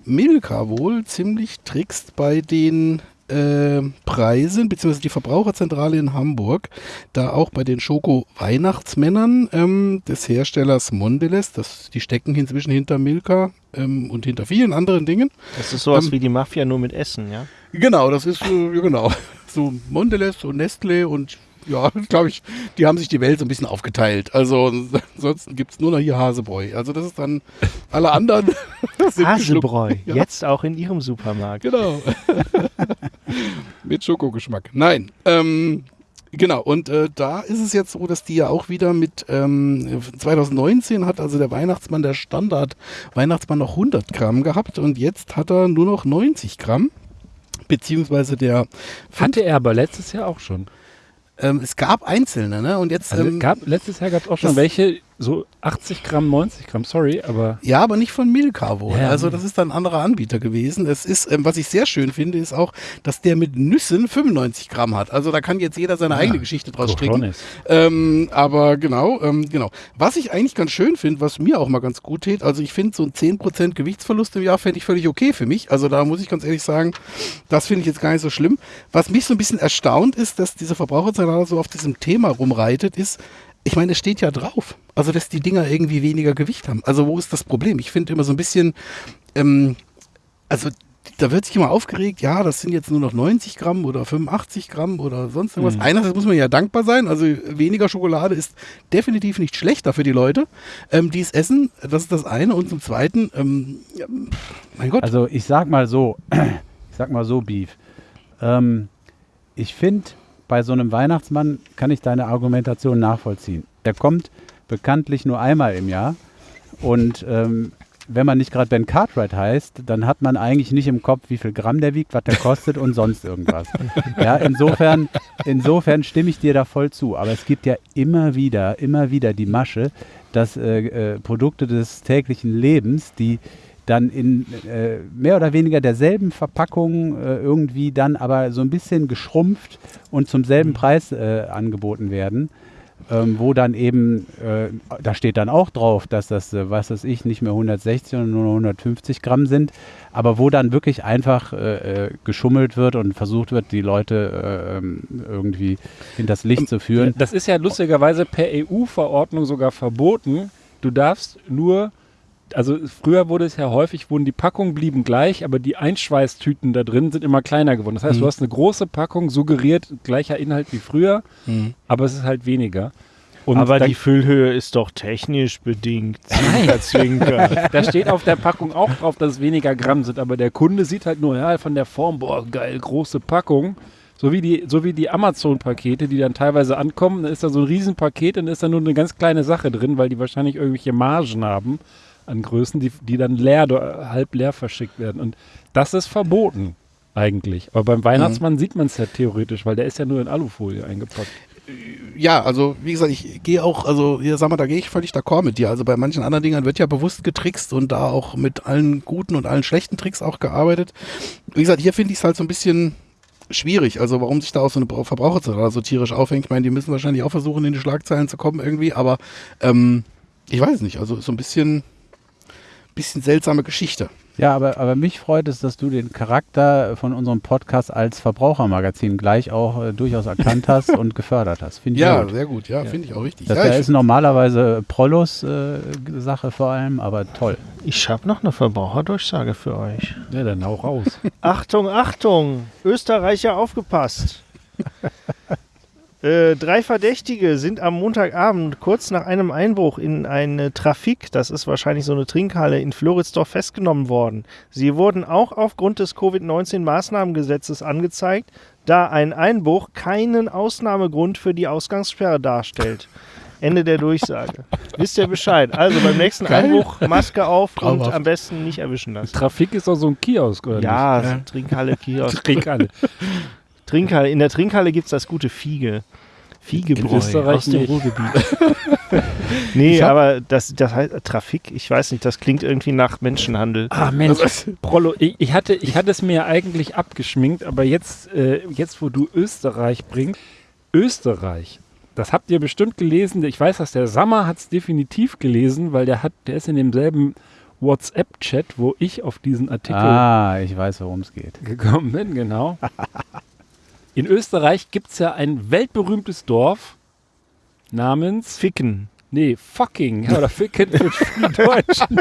Milka wohl ziemlich trickst bei den äh, Preisen, beziehungsweise die Verbraucherzentrale in Hamburg, da auch bei den Schoko-Weihnachtsmännern ähm, des Herstellers Mondelez, das, die stecken inzwischen hinter Milka ähm, und hinter vielen anderen Dingen. Das ist sowas Ähm, wie die Mafia nur mit Essen, ja? Genau, das ist äh, genau so Mondelez und Nestle und ja, glaube ich, die haben sich die Welt so ein bisschen aufgeteilt. Also ansonsten gibt es nur noch hier Hasebräu. Also das ist dann alle anderen. Hasebräu. Ja. jetzt auch in ihrem Supermarkt. Genau. Mit Schokogeschmack. Nein. Ähm, genau. Und äh, da ist es jetzt so, dass die ja auch wieder mit ähm, 2019 hat also der Weihnachtsmann, der Standard Weihnachtsmann noch 100 Gramm gehabt und jetzt hat er nur noch 90 Gramm. Beziehungsweise der Hatte er aber letztes Jahr auch schon. Ähm, es gab einzelne, ne? Und jetzt Also ähm, gab, letztes Jahr gab es auch schon welche, so 80 Gramm, 90 Gramm, sorry, aber Ja, aber nicht von Milka wohl. Ja. Also das ist dann ein anderer Anbieter gewesen. Es ist, ähm, was ich sehr schön finde, ist auch, dass der mit Nüssen 95 Gramm hat. Also da kann jetzt jeder seine eigene Geschichte draus stricken. Ähm, aber genau, ähm, genau. Was ich eigentlich ganz schön finde, was mir auch mal ganz gut tät, also ich finde so ein 10% Gewichtsverlust im Jahr fände ich völlig okay für mich. Also da muss ich ganz ehrlich sagen, das finde ich jetzt gar nicht so schlimm. Was mich so ein bisschen erstaunt ist, dass diese Verbraucherzentrale so auf diesem Thema rumreitet, ist, ich meine, es steht ja drauf. Also, dass die Dinger irgendwie weniger Gewicht haben. Also, wo ist das Problem? Ich finde immer so ein bisschen, ähm, also da wird sich immer aufgeregt, ja, das sind jetzt nur noch 90 Gramm oder 85 Gramm oder sonst irgendwas. Einerseits muss man ja dankbar sein, also weniger Schokolade ist definitiv nicht schlechter für die Leute, ähm, die es essen. Das ist das eine. Und zum Zweiten, ähm, ja, mein Gott, Also ich sag mal so, ich sag mal so, Beef. Ähm, ich finde, bei so einem Weihnachtsmann kann ich deine Argumentation nachvollziehen. Der kommt bekanntlich nur einmal im Jahr und ähm, wenn man nicht gerade Ben Cartwright heißt, dann hat man eigentlich nicht im Kopf, wie viel Gramm der wiegt, was der kostet und sonst irgendwas. Ja, insofern, insofern stimme ich dir da voll zu. Aber es gibt ja immer wieder, immer wieder die Masche, dass äh, äh, Produkte des täglichen Lebens, die dann in äh, mehr oder weniger derselben Verpackung äh, irgendwie dann aber so ein bisschen geschrumpft und zum selben Preis äh, angeboten werden. Ähm, wo dann eben, äh, da steht dann auch drauf, dass das, äh, was weiß ich, nicht mehr 160, sondern nur noch 150 Gramm sind, aber wo dann wirklich einfach äh, geschummelt wird und versucht wird, die Leute äh, ähm, irgendwie hinters Licht zu führen. das ist ja lustigerweise per EU-Verordnung sogar verboten. Du darfst nur, also früher wurde es ja häufig, wurden die Packungen blieben gleich, aber die Einschweißtüten da drin sind immer kleiner geworden. Das heißt, Mhm. du hast eine große Packung, suggeriert gleicher Inhalt wie früher, Mhm. aber es ist halt weniger. Und Aber da, die Füllhöhe ist doch technisch bedingt. Zwinker, zwinker. da steht auf der Packung auch drauf, dass es weniger Gramm sind, aber der Kunde sieht halt nur, ja, von der Form, boah, geil, große Packung. So wie die, so wie die Amazon-Pakete, die dann teilweise ankommen, dann ist da so ein Riesenpaket und ist da nur eine ganz kleine Sache drin, weil die wahrscheinlich irgendwelche Margen haben an Größen, die, die dann leer, halb leer verschickt werden. Und das ist verboten eigentlich. Aber beim Weihnachtsmann sieht man es ja theoretisch, weil der ist ja nur in Alufolie eingepackt. ja, also wie gesagt, ich gehe auch, also hier sag mal, da gehe ich völlig d'accord mit dir. Also bei manchen anderen Dingern wird ja bewusst getrickst und da auch mit allen guten und allen schlechten Tricks auch gearbeitet. Wie gesagt, hier finde ich es halt so ein bisschen schwierig. Also warum sich da auch so eine Verbraucherzentrale so tierisch aufhängt. Ich meine, die müssen wahrscheinlich auch versuchen, in die Schlagzeilen zu kommen irgendwie, aber ähm, ich weiß nicht. Also so ein bisschen, bisschen seltsame Geschichte. Ja, aber, aber mich freut es, dass du den Charakter von unserem Podcast als Verbrauchermagazin gleich auch äh, durchaus erkannt hast und gefördert hast. Finde ich Ja, gut. sehr gut. Ja, finde ich auch richtig. Das ja, da ist normalerweise Prollos äh, Sache vor allem, aber toll. Ich habe noch eine Verbraucherdurchsage für euch. Ja, dann auch raus. Achtung, Achtung! Österreicher aufgepasst! Äh, drei Verdächtige sind am Montagabend kurz nach einem Einbruch in eine Trafik, das ist wahrscheinlich so eine Trinkhalle, in Floridsdorf festgenommen worden. Sie wurden auch aufgrund des Covid-19-Maßnahmengesetzes angezeigt, da ein Einbruch keinen Ausnahmegrund für die Ausgangssperre darstellt. Ende der Durchsage. Wisst ihr Bescheid? Also beim nächsten Einbruch Maske auf und Traumhaft. am besten nicht erwischen lassen. Trafik ist doch so ein Kiosk, oder Ja, Ja. Trinkhalle, Kiosk. nicht? Trinkhalle. Trinkhalle. In der Trinkhalle gibt es das gute Fiege. Fiegebräu Österreich aus dem nicht. Ruhrgebiet. nee, aber das, das heißt Trafik, ich weiß nicht, das klingt irgendwie nach Menschenhandel. Ah, Mensch. Prolo, ich, ich, hatte, ich hatte es mir eigentlich abgeschminkt, aber jetzt, äh, jetzt, wo du Österreich bringst, Österreich, das habt ihr bestimmt gelesen. Ich weiß, dass der Sammer hat es definitiv gelesen, weil der hat, der ist in demselben WhatsApp-Chat, wo ich auf diesen Artikel Ah, ich weiß, worum es geht. gekommen bin, genau. In Österreich gibt es ja ein weltberühmtes Dorf namens, Ficken. nee, fucking, oder ficken für die Deutschen.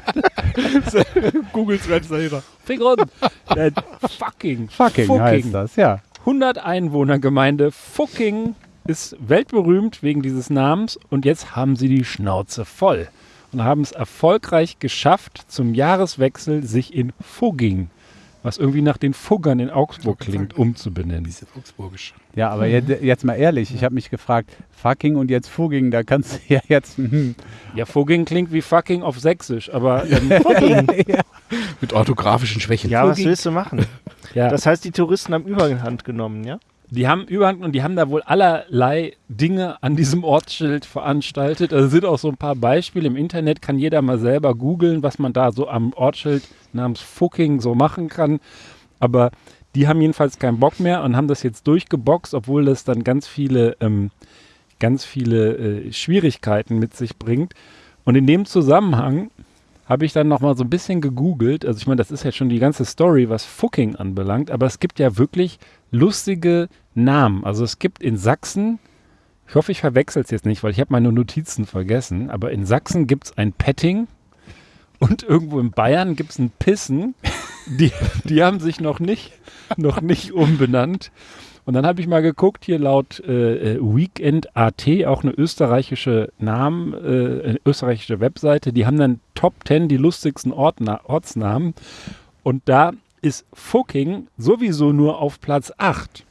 Googles Webseite. Ficken. Äh, fucking. Fucking, heißt das, ja. 100 Einwohnergemeinde Fucking ist weltberühmt wegen dieses Namens und jetzt haben sie die Schnauze voll und haben es erfolgreich geschafft, zum Jahreswechsel sich in Fugging, was irgendwie nach den Fuggern in Augsburg klingt, umzubenennen. Bisschen augsburgisch. Ja, aber jetzt, jetzt mal ehrlich, ich habe mich gefragt, fucking und jetzt fugging, da kannst du ja jetzt. hm, Ja, Fugging klingt wie fucking auf Sächsisch, aber ähm, Mit orthografischen Schwächen. Ja, was willst du machen? ja, Das heißt, die Touristen haben Überhand genommen, ja? die haben Überhand und die haben da wohl allerlei Dinge an diesem Ortsschild veranstaltet. Also sind auch so ein paar Beispiele im Internet, kann jeder mal selber googeln, was man da so am Ortsschild namens Fucking so machen kann. Aber die haben jedenfalls keinen Bock mehr und haben das jetzt durchgeboxt, obwohl das dann ganz viele, ähm, ganz viele äh, Schwierigkeiten mit sich bringt. Und in dem Zusammenhang habe ich dann noch mal so ein bisschen gegoogelt. Also ich meine, das ist jetzt schon die ganze Story, was Fucking anbelangt, aber es gibt ja wirklich lustige Namen. Also es gibt in Sachsen, ich hoffe, ich verwechsel es jetzt nicht, weil ich habe meine Notizen vergessen, aber in Sachsen gibt es ein Petting und irgendwo in Bayern gibt es ein Pissen. Die, die haben sich noch nicht, noch nicht umbenannt. Und dann habe ich mal geguckt, hier laut äh, äh, Weekend AT, auch eine österreichische Namen, äh, eine österreichische Webseite, die haben dann Top 10 die lustigsten Ortna Ortsnamen. Und da ist Fucking sowieso nur auf Platz 8.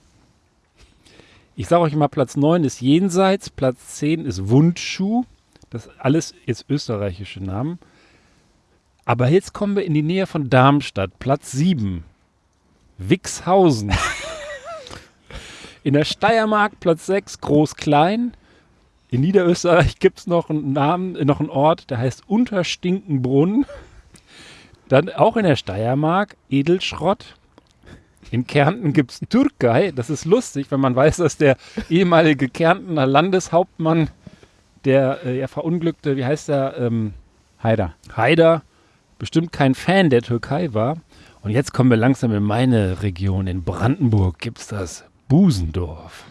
Ich sage euch mal, Platz 9 ist Jenseits, Platz 10 ist Wundschuh. Das alles ist österreichische Namen. Aber jetzt kommen wir in die Nähe von Darmstadt, Platz 7. Wixhausen. In der Steiermark Platz 6 Groß-Klein. In Niederösterreich gibt es noch einen Namen, äh, noch einen Ort, der heißt Unterstinkenbrunn. Dann auch in der Steiermark Edelschrott. In Kärnten gibt es Türkei. Das ist lustig, wenn man weiß, dass der ehemalige Kärntner Landeshauptmann, der äh, ja verunglückte, wie heißt der, ähm, Heider. Haider, bestimmt kein Fan der Türkei war. Und jetzt kommen wir langsam in meine Region. In Brandenburg gibt es das Busendorf.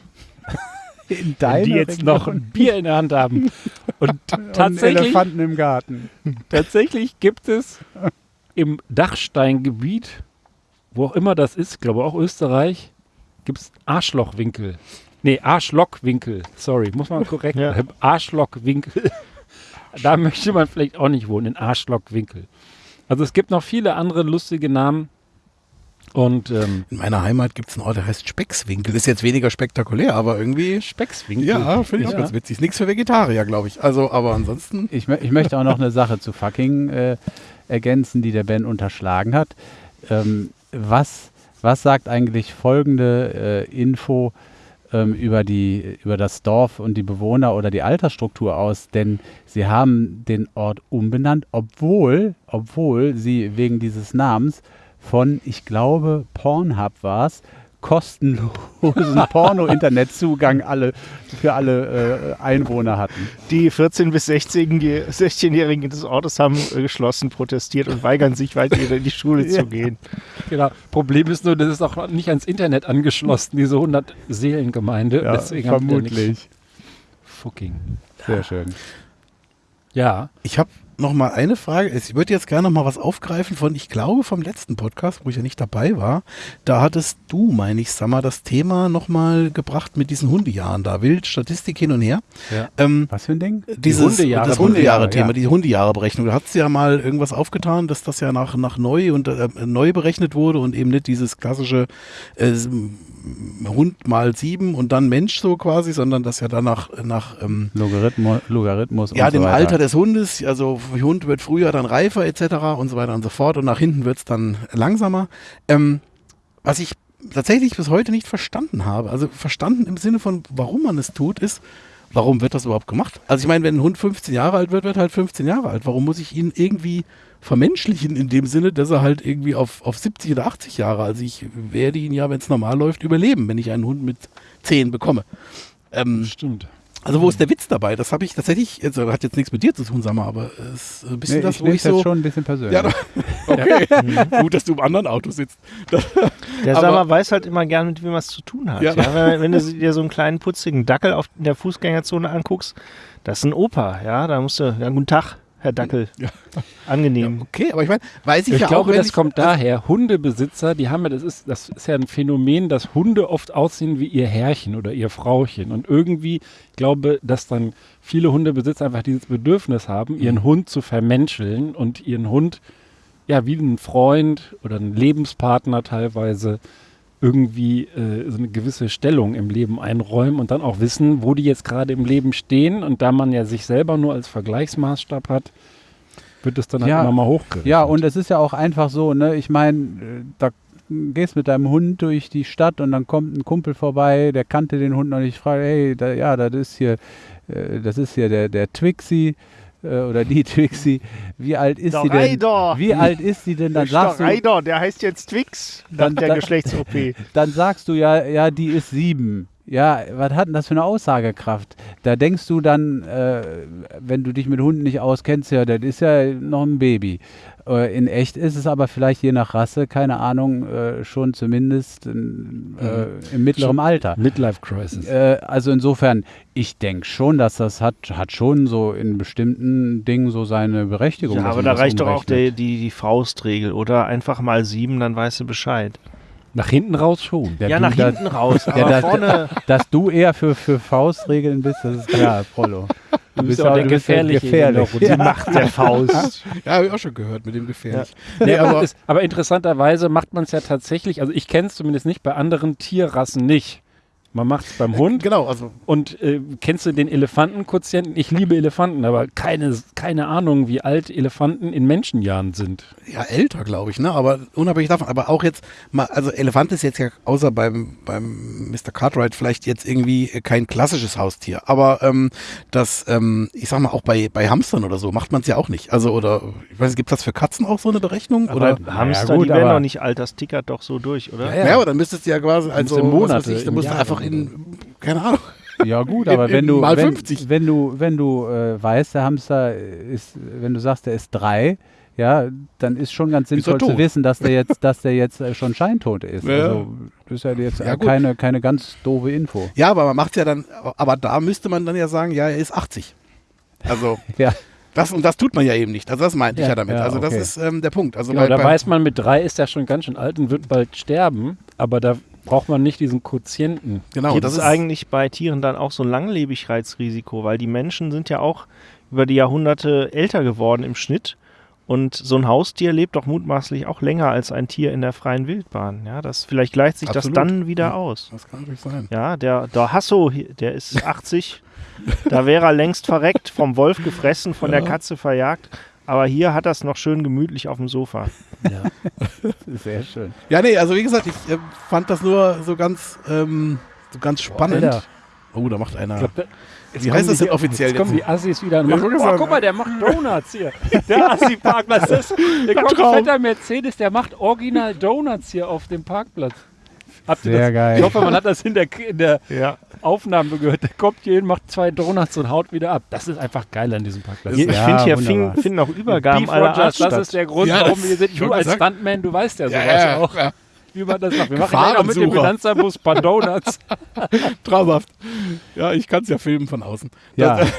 In die jetzt noch ein Bier in der Hand haben. Und tatsächlich, Elefanten im Garten. tatsächlich gibt es im Dachsteingebiet, wo auch immer das ist, ich glaube auch Österreich, gibt es Arschlochwinkel. Nee, Arschlockwinkel. Sorry, muss man korrekt Ja. Arschlockwinkel. Da möchte man vielleicht auch nicht wohnen, in Arschlockwinkel. Also es gibt noch viele andere lustige Namen. Und ähm, In meiner Heimat gibt es einen Ort, der heißt Speckswinkel. Ist jetzt weniger spektakulär, aber irgendwie. Speckswinkel. Ja, finde ich auch Ja. ganz witzig. Ist nichts für Vegetarier, glaube ich. Also, aber ansonsten. Ich, ich möchte auch noch eine Sache zu fucking äh, ergänzen, die der Ben unterschlagen hat. Ähm, was, was sagt eigentlich folgende äh, Info ähm, über, die, über das Dorf und die Bewohner oder die Altersstruktur aus? Denn sie haben den Ort umbenannt, obwohl, obwohl sie wegen dieses Namens von, ich glaube, Pornhub war es, kostenlosen Porno-Internetzugang alle, für alle äh, Einwohner hatten. Die 14- bis 16-Jährigen 16-Jährigen des Ortes haben äh, geschlossen protestiert und weigern sich weiter in die Schule zu gehen. Genau. Problem ist nur, das ist auch nicht ans Internet angeschlossen, diese 100 Seelengemeinde. Deswegen da nichts. vermutlich. Fucking. Sehr schön. Ja. Ich habe noch mal eine Frage. Ich würde jetzt gerne noch mal was aufgreifen von, ich glaube, vom letzten Podcast, wo ich ja nicht dabei war. Da hattest du, meine ich, Sammer, das Thema noch mal gebracht mit diesen Hundejahren da. Wild, Statistik hin und her. Ja. Ähm, Was für ein Ding? dieses, Hundejahre- das Hundejahre-Thema, ja. die Hundejahre-Berechnung. Da hat es ja mal irgendwas aufgetan, dass das ja nach, nach neu und äh, neu berechnet wurde und eben nicht dieses klassische äh, Hund mal sieben und dann Mensch so quasi, sondern das ja dann nach, nach ähm, Logarithmus, Logarithmus ja, so dem weiter. Alter des Hundes, also Hund wird früher dann reifer etc. und so weiter und so fort und nach hinten wird es dann langsamer. Ähm, was ich tatsächlich bis heute nicht verstanden habe, also verstanden im Sinne von, warum man es tut, ist, warum wird das überhaupt gemacht? Also ich meine, wenn ein Hund 15 Jahre alt wird, wird halt 15 Jahre alt. Warum muss ich ihn irgendwie vermenschlichen in dem Sinne, dass er halt irgendwie auf, auf 70 oder 80 Jahre, also ich werde ihn ja, wenn es normal läuft, überleben, wenn ich einen Hund mit 10 bekomme. Ähm, Stimmt. also wo ist der Witz dabei? Das habe ich tatsächlich, also hat jetzt nichts mit dir zu tun, sag mal, aber es ist ein bisschen Nee, das, ich wo ich jetzt so... schon ein bisschen persönlich. Ja, okay, gut, dass du im anderen Auto sitzt. Der Aber- Sammer weiß halt immer gern, mit wem er es zu tun hat. Ja. Ja. wenn, wenn du dir so einen kleinen putzigen Dackel auf in der Fußgängerzone anguckst, das ist ein Opa, ja, da musst du, ja, guten Tag, Herr Dackel. Ja. Angenehm. Okay, aber ich meine, weiß ich, Ich ja glaube, auch, wenn das ich, kommt daher. Hundebesitzer, die haben ja, das ist, das ist ja ein Phänomen, dass Hunde oft aussehen wie ihr Herrchen oder ihr Frauchen. Und irgendwie, ich glaube, dass dann viele Hundebesitzer einfach dieses Bedürfnis haben, ihren Mhm. Hund zu vermenscheln und ihren Hund ja wie einen Freund oder einen Lebenspartner teilweise irgendwie äh, so eine gewisse Stellung im Leben einräumen und dann auch wissen, wo die jetzt gerade im Leben stehen. Und da man ja sich selber nur als Vergleichsmaßstab hat, wird es dann halt Ja. immer mal hochgerechnet. Ja, und es ist ja auch einfach so, ne? Ich meine, da gehst mit deinem Hund durch die Stadt und dann kommt ein Kumpel vorbei, der kannte den Hund noch nicht, fragt, hey, da, ja, das ist hier, äh, das ist hier der, der Twixie äh, oder die Twixie. Wie alt ist sie denn? Reider! Wie alt ist sie denn? Dann sagst du, Reider, der heißt jetzt Twix, nach Dann- der Geschlechts-OP. dann sagst du ja, ja, die ist sieben. Ja, was hat denn das für eine Aussagekraft? Da denkst du dann, äh, wenn du dich mit Hunden nicht auskennst, ja, das ist ja noch ein Baby. Äh, in echt ist es aber vielleicht je nach Rasse, keine Ahnung, äh, schon zumindest in, äh, im mittleren Alter. Midlife Crisis. Äh, also insofern, ich denke schon, dass das hat, hat schon so in bestimmten Dingen so seine Berechtigung. Ja, aber da das reicht doch auch die, die, die Faustregel, oder? Einfach mal sieben, dann weißt du Bescheid. Nach hinten raus schon. Der ja, du nach da- hinten raus, aber Ja, das- vorne... Dass du eher für, für Faustregeln bist, das ist klar, Prollo. Du bist auch der ja Gefährliche gefährlich. Runde. Die Macht der Faust. ja, habe ich auch schon gehört mit dem gefährlich. Nee, Nee, aber, aber interessanterweise macht man es ja tatsächlich, also ich kenne es zumindest nicht, bei anderen Tierrassen nicht. Man macht es beim Hund genau, also und äh, kennst du den Elefantenquotienten? Ich liebe Elefanten, aber keine, keine Ahnung, wie alt Elefanten in Menschenjahren sind. ja älter, glaube ich, ne? Aber unabhängig davon, aber auch jetzt mal, also Elefant ist jetzt ja außer beim beim Mr. Cartwright vielleicht jetzt irgendwie kein klassisches Haustier, aber ähm, das, ähm, ich sag mal auch bei bei Hamstern oder so macht man es ja auch nicht. Also oder ich weiß, gibt das für Katzen auch so eine Berechnung oder? Aber Hamster, Ja, gut, die werden doch nicht alt, das tickert doch so durch, oder? Ja, aber dann müsstest du ja quasi also Monate, ich, dann musst du einfach oder in keine Ahnung. Ja gut, In- aber wenn in du, mal wenn, 50. wenn du, wenn du äh, weißt, der Hamster ist, wenn du sagst, der ist drei, ja, dann ist schon ganz sinnvoll zu wissen, dass der jetzt, dass der jetzt äh, schon scheintot ist. Ja. Also das ist ja jetzt Ja, äh, keine, keine ganz doofe Info. Ja, aber man macht ja dann, aber da müsste man dann ja sagen, ja, er ist 80. Also Ja. das und das tut man ja eben nicht. Also das meinte ich Ja, ja damit. ja, also das okay. ist ähm, der Punkt. Also Genau, bei, da bei, weiß man, mit drei ist er schon ganz schön alt und wird bald sterben, aber da braucht man nicht diesen Quotienten. genau, Gibt das es ist eigentlich bei Tieren dann auch so ein Langlebigkeitsrisiko? Weil die Menschen sind ja auch über die Jahrhunderte älter geworden im Schnitt. Und so ein Haustier lebt doch mutmaßlich auch länger als ein Tier in der freien Wildbahn. Ja, das, vielleicht gleicht sich Absolut. das dann wieder Ja. aus. Das kann natürlich sein. Ja, der, der Hasso, der ist 80. da wäre er längst verreckt, vom Wolf gefressen, von der Katze verjagt. Aber hier hat er es noch schön gemütlich auf dem Sofa. Ja. Sehr schön. Ja, nee, also wie gesagt, ich äh, fand das nur so ganz, ähm, so ganz spannend. Alter. oh, da macht einer. Ich glaub, Wie kommen heißt das denn offiziell Jetzt kommen jetzt? die Assis wieder und machen, oh, sagen- guck mal, der macht Donuts hier. Der Assi-Parkplatz. das- Der kommt fetter Mercedes, der macht original Donuts hier auf dem Parkplatz. Habt ihr Sehr das? geil. Ich hoffe, man hat das in der, in der Ja. Aufnahme gehört. Der kommt hier hin, macht zwei Donuts und haut wieder ab. Das ist einfach geil an diesem Parkplatz. Ich Ja, finde, hier fing, finden auch Übergaben aller Rogers, Art das ist der Grund, Ja, warum wir sind. ich Du als sagen- Stuntman, du weißt ja sowas ja, ja, auch, ja, wie man das macht. Wir machen noch mit dem. Finanzerbus ein paar Donuts. traumhaft. Ja, ich kann es ja filmen von außen. Ja. Das,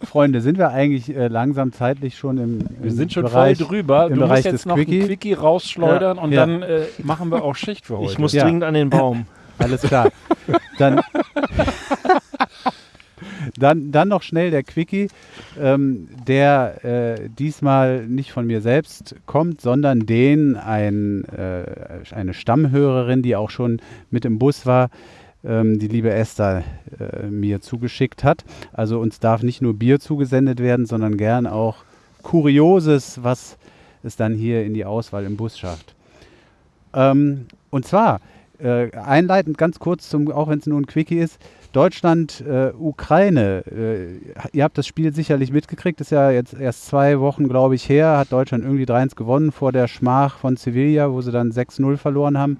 Freunde, sind wir eigentlich äh, langsam zeitlich schon im, im Wir sind schon Bereich, voll drüber. im Du Bereich musst jetzt des noch Quickie? ein Quickie rausschleudern und Ja. dann äh, machen wir auch Schicht für heute. Ich muss Ja. dringend an den Baum. Alles klar. Dann, dann, dann noch schnell der Quickie, ähm, der äh, diesmal nicht von mir selbst kommt, sondern den ein, äh, eine Stammhörerin, die auch schon mit im Bus war, die liebe Esther äh, mir zugeschickt hat. Also uns darf nicht nur Bier zugesendet werden, sondern gern auch Kurioses, was es dann hier in die Auswahl im Bus schafft. Ähm, und zwar äh, einleitend ganz kurz, zum, auch wenn es nur ein Quickie ist, Deutschland, äh, Ukraine. Äh, ihr habt das Spiel sicherlich mitgekriegt, ist ja jetzt erst zwei Wochen, glaube ich, her, hat Deutschland irgendwie 3-1 gewonnen vor der Schmach von Sevilla, wo sie dann 6-0 verloren haben.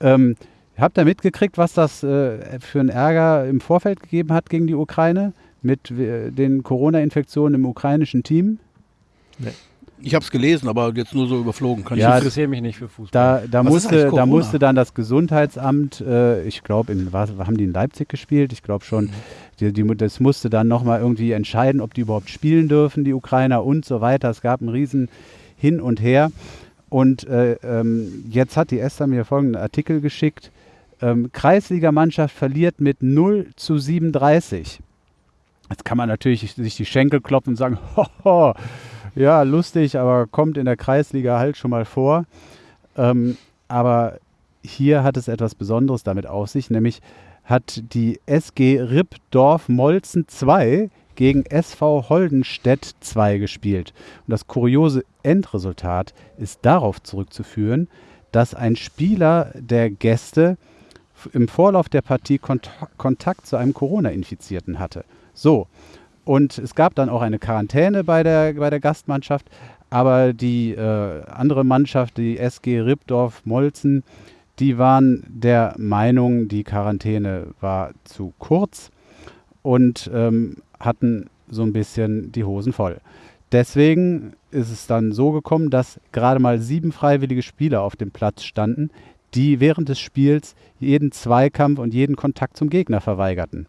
Ähm, habt ihr mitgekriegt, was das äh, für einen Ärger im Vorfeld gegeben hat gegen die Ukraine mit äh, den Corona-Infektionen im ukrainischen Team? Ich habe es gelesen, aber jetzt nur so überflogen. Kann Ja, ich ich interessiere mich nicht für Fußball. Da, da, musste, da musste dann das Gesundheitsamt, äh, ich glaube, haben die in Leipzig gespielt? Ich glaube Mhm. schon. Die, die, das musste dann nochmal irgendwie entscheiden, ob die überhaupt spielen dürfen, die Ukrainer und so weiter. Es gab einen riesen Hin und Her. Und äh, ähm, jetzt hat die Esther mir folgenden Artikel geschickt. Ähm, Kreisligamannschaft verliert mit 0 zu 37. Jetzt kann man natürlich sich die Schenkel klopfen und sagen, hoho, ja, lustig, aber kommt in der Kreisliga halt schon mal vor. Ähm, aber hier hat es etwas Besonderes damit auf sich, nämlich hat die SG Rippdorf Molzen 2 gegen SV Holdenstedt 2 gespielt. Und das kuriose Endresultat ist darauf zurückzuführen, dass ein Spieler der Gäste im Vorlauf der Partie Kont Kontakt zu einem Corona-Infizierten hatte. So, und es gab dann auch eine Quarantäne bei der, bei der Gastmannschaft, aber die äh, andere Mannschaft, die SG Rippdorf Molzen, die waren der Meinung, die Quarantäne war zu kurz und ähm, hatten so ein bisschen die Hosen voll. Deswegen ist es dann so gekommen, dass gerade mal sieben freiwillige Spieler auf dem Platz standen, die während des Spiels jeden Zweikampf und jeden Kontakt zum Gegner verweigerten.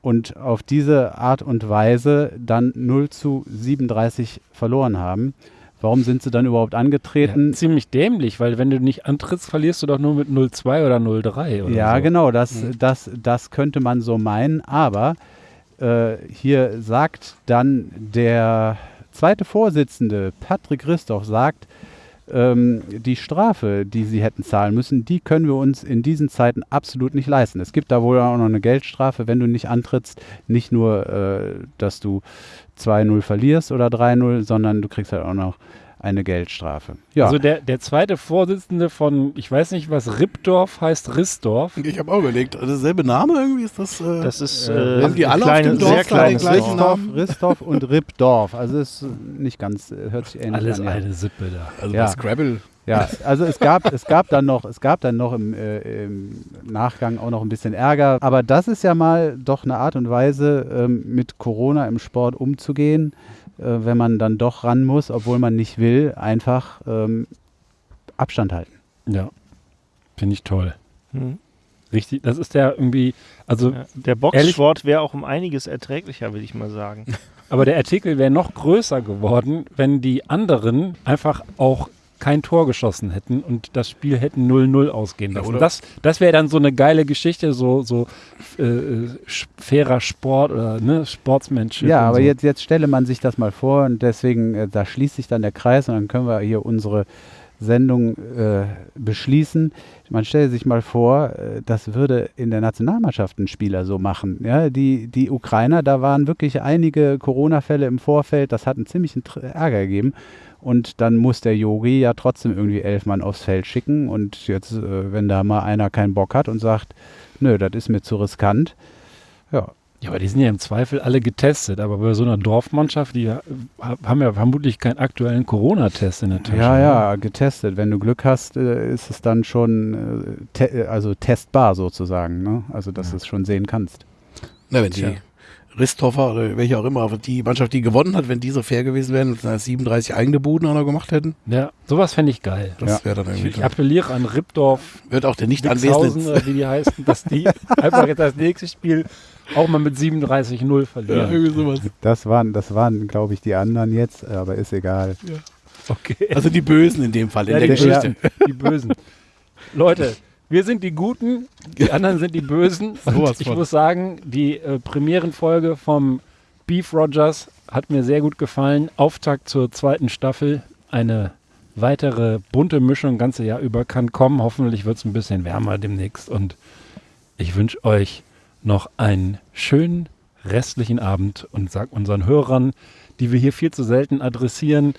Und auf diese Art und Weise dann 0 zu 37 verloren haben. Warum sind sie dann überhaupt angetreten? Ja, ziemlich dämlich, weil wenn du nicht antrittst, verlierst du doch nur mit 0-2 oder 0-3 oder Ja, so. genau, das, das, das könnte man so meinen, aber äh, hier sagt dann der zweite Vorsitzende, Patrick Christoph, sagt, ähm, die Strafe, die sie hätten zahlen müssen, die können wir uns in diesen Zeiten absolut nicht leisten. Es gibt da wohl auch noch eine Geldstrafe, wenn du nicht antrittst. Nicht nur, äh, dass du 2-0 verlierst oder 3-0, sondern du kriegst halt auch noch eine Geldstrafe. Ja, Also der, der zweite Vorsitzende von, ich weiß nicht was, Rippdorf heißt Rissdorf. Ich habe auch überlegt, also derselbe Name irgendwie ist das. Äh, Das ist Äh, äh, haben die alle auf kleine, dem Dorf sehr kleines den gleichen Dorf. Namen? Ristov und Rippdorf. Also ist nicht ganz, äh, hört sich ähnlich Alles an. ja. eine Sippe da. also ja. Scrabble. Ja, also es gab, es gab dann noch, es gab dann noch im, äh, im Nachgang auch noch ein bisschen Ärger. Aber das ist ja mal doch eine Art und Weise, ähm, mit Corona im Sport umzugehen, äh, wenn man dann doch ran muss, obwohl man nicht will, einfach ähm, Abstand halten. Ja, finde ich toll. Hm. Richtig, das ist der irgendwie, also, Ja, Der Boxsport wäre auch um einiges erträglicher, würde ich mal sagen. aber der Artikel wäre noch größer geworden, wenn die anderen einfach auch kein Tor geschossen hätten und das Spiel hätten 0-0 ausgehen Ja, lassen. oder- das das wäre dann so eine geile Geschichte, so, so äh, fairer Sport oder ne, Sportsmanship. Ja, aber so. jetzt, jetzt stelle man sich das mal vor und deswegen, äh, da schließt sich dann der Kreis und dann können wir hier unsere Sendung äh, beschließen. Man stelle sich mal vor, äh, das würde in der Nationalmannschaft ein Spieler so machen. Ja, die, die Ukrainer, da waren wirklich einige Corona-Fälle im Vorfeld, das hat einen ziemlichen Tr- Ärger gegeben. Und dann muss der Yogi ja trotzdem irgendwie elf Mann aufs Feld schicken. Und jetzt, äh, wenn da mal einer keinen Bock hat und sagt, nö, das ist mir zu riskant, ja, Ja, aber die sind ja im Zweifel alle getestet. Aber bei so einer Dorfmannschaft, die ha- haben ja vermutlich keinen aktuellen Corona-Test in der Tasche. Ja, ne? ja, getestet. Wenn du Glück hast, äh, ist es dann schon äh, te also testbar sozusagen. Ne? Also, dass Ja. du es schon sehen kannst. Na, wenn die Tja. Ristoffer oder welche auch immer, aber die Mannschaft, die gewonnen hat, wenn die so fair gewesen wären und 37 eigene Buden auch noch gemacht hätten, Ja, sowas fände ich geil. das wäre dann irgendwie Ich toll. appelliere an Ripdorf, Wird auch der nicht anwesende oder wie die heißen, dass die einfach jetzt das nächste Spiel auch mal mit 37-0 ja, verlieren. irgendwie sowas. Das waren, das waren glaube ich, die anderen jetzt, aber ist egal. Okay. Also die Bösen in dem Fall, in Ja, der die, Geschichte. Bösen, die Bösen. Leute, wir sind die Guten, die anderen sind die Bösen. Und Sowas ich muss sagen, die äh, Premierenfolge vom Beef Rogers hat mir sehr gut gefallen. Auftakt zur zweiten Staffel. Eine weitere bunte Mischung ganze Jahr über kann kommen. Hoffentlich wird es ein bisschen wärmer demnächst. Und ich wünsche euch noch einen schönen restlichen Abend und sag unseren Hörern, die wir hier viel zu selten adressieren,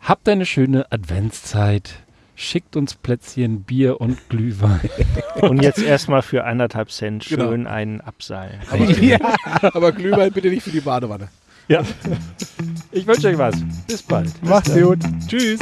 habt eine schöne Adventszeit. Schickt uns Plätzchen, Bier und Glühwein. Und jetzt erstmal für anderthalb Cent Genau. schön einen abseilen. Aber, aber Glühwein bitte nicht für die Badewanne. Ja. Ich wünsche euch was. Bis bald. Macht's gut. Tschüss.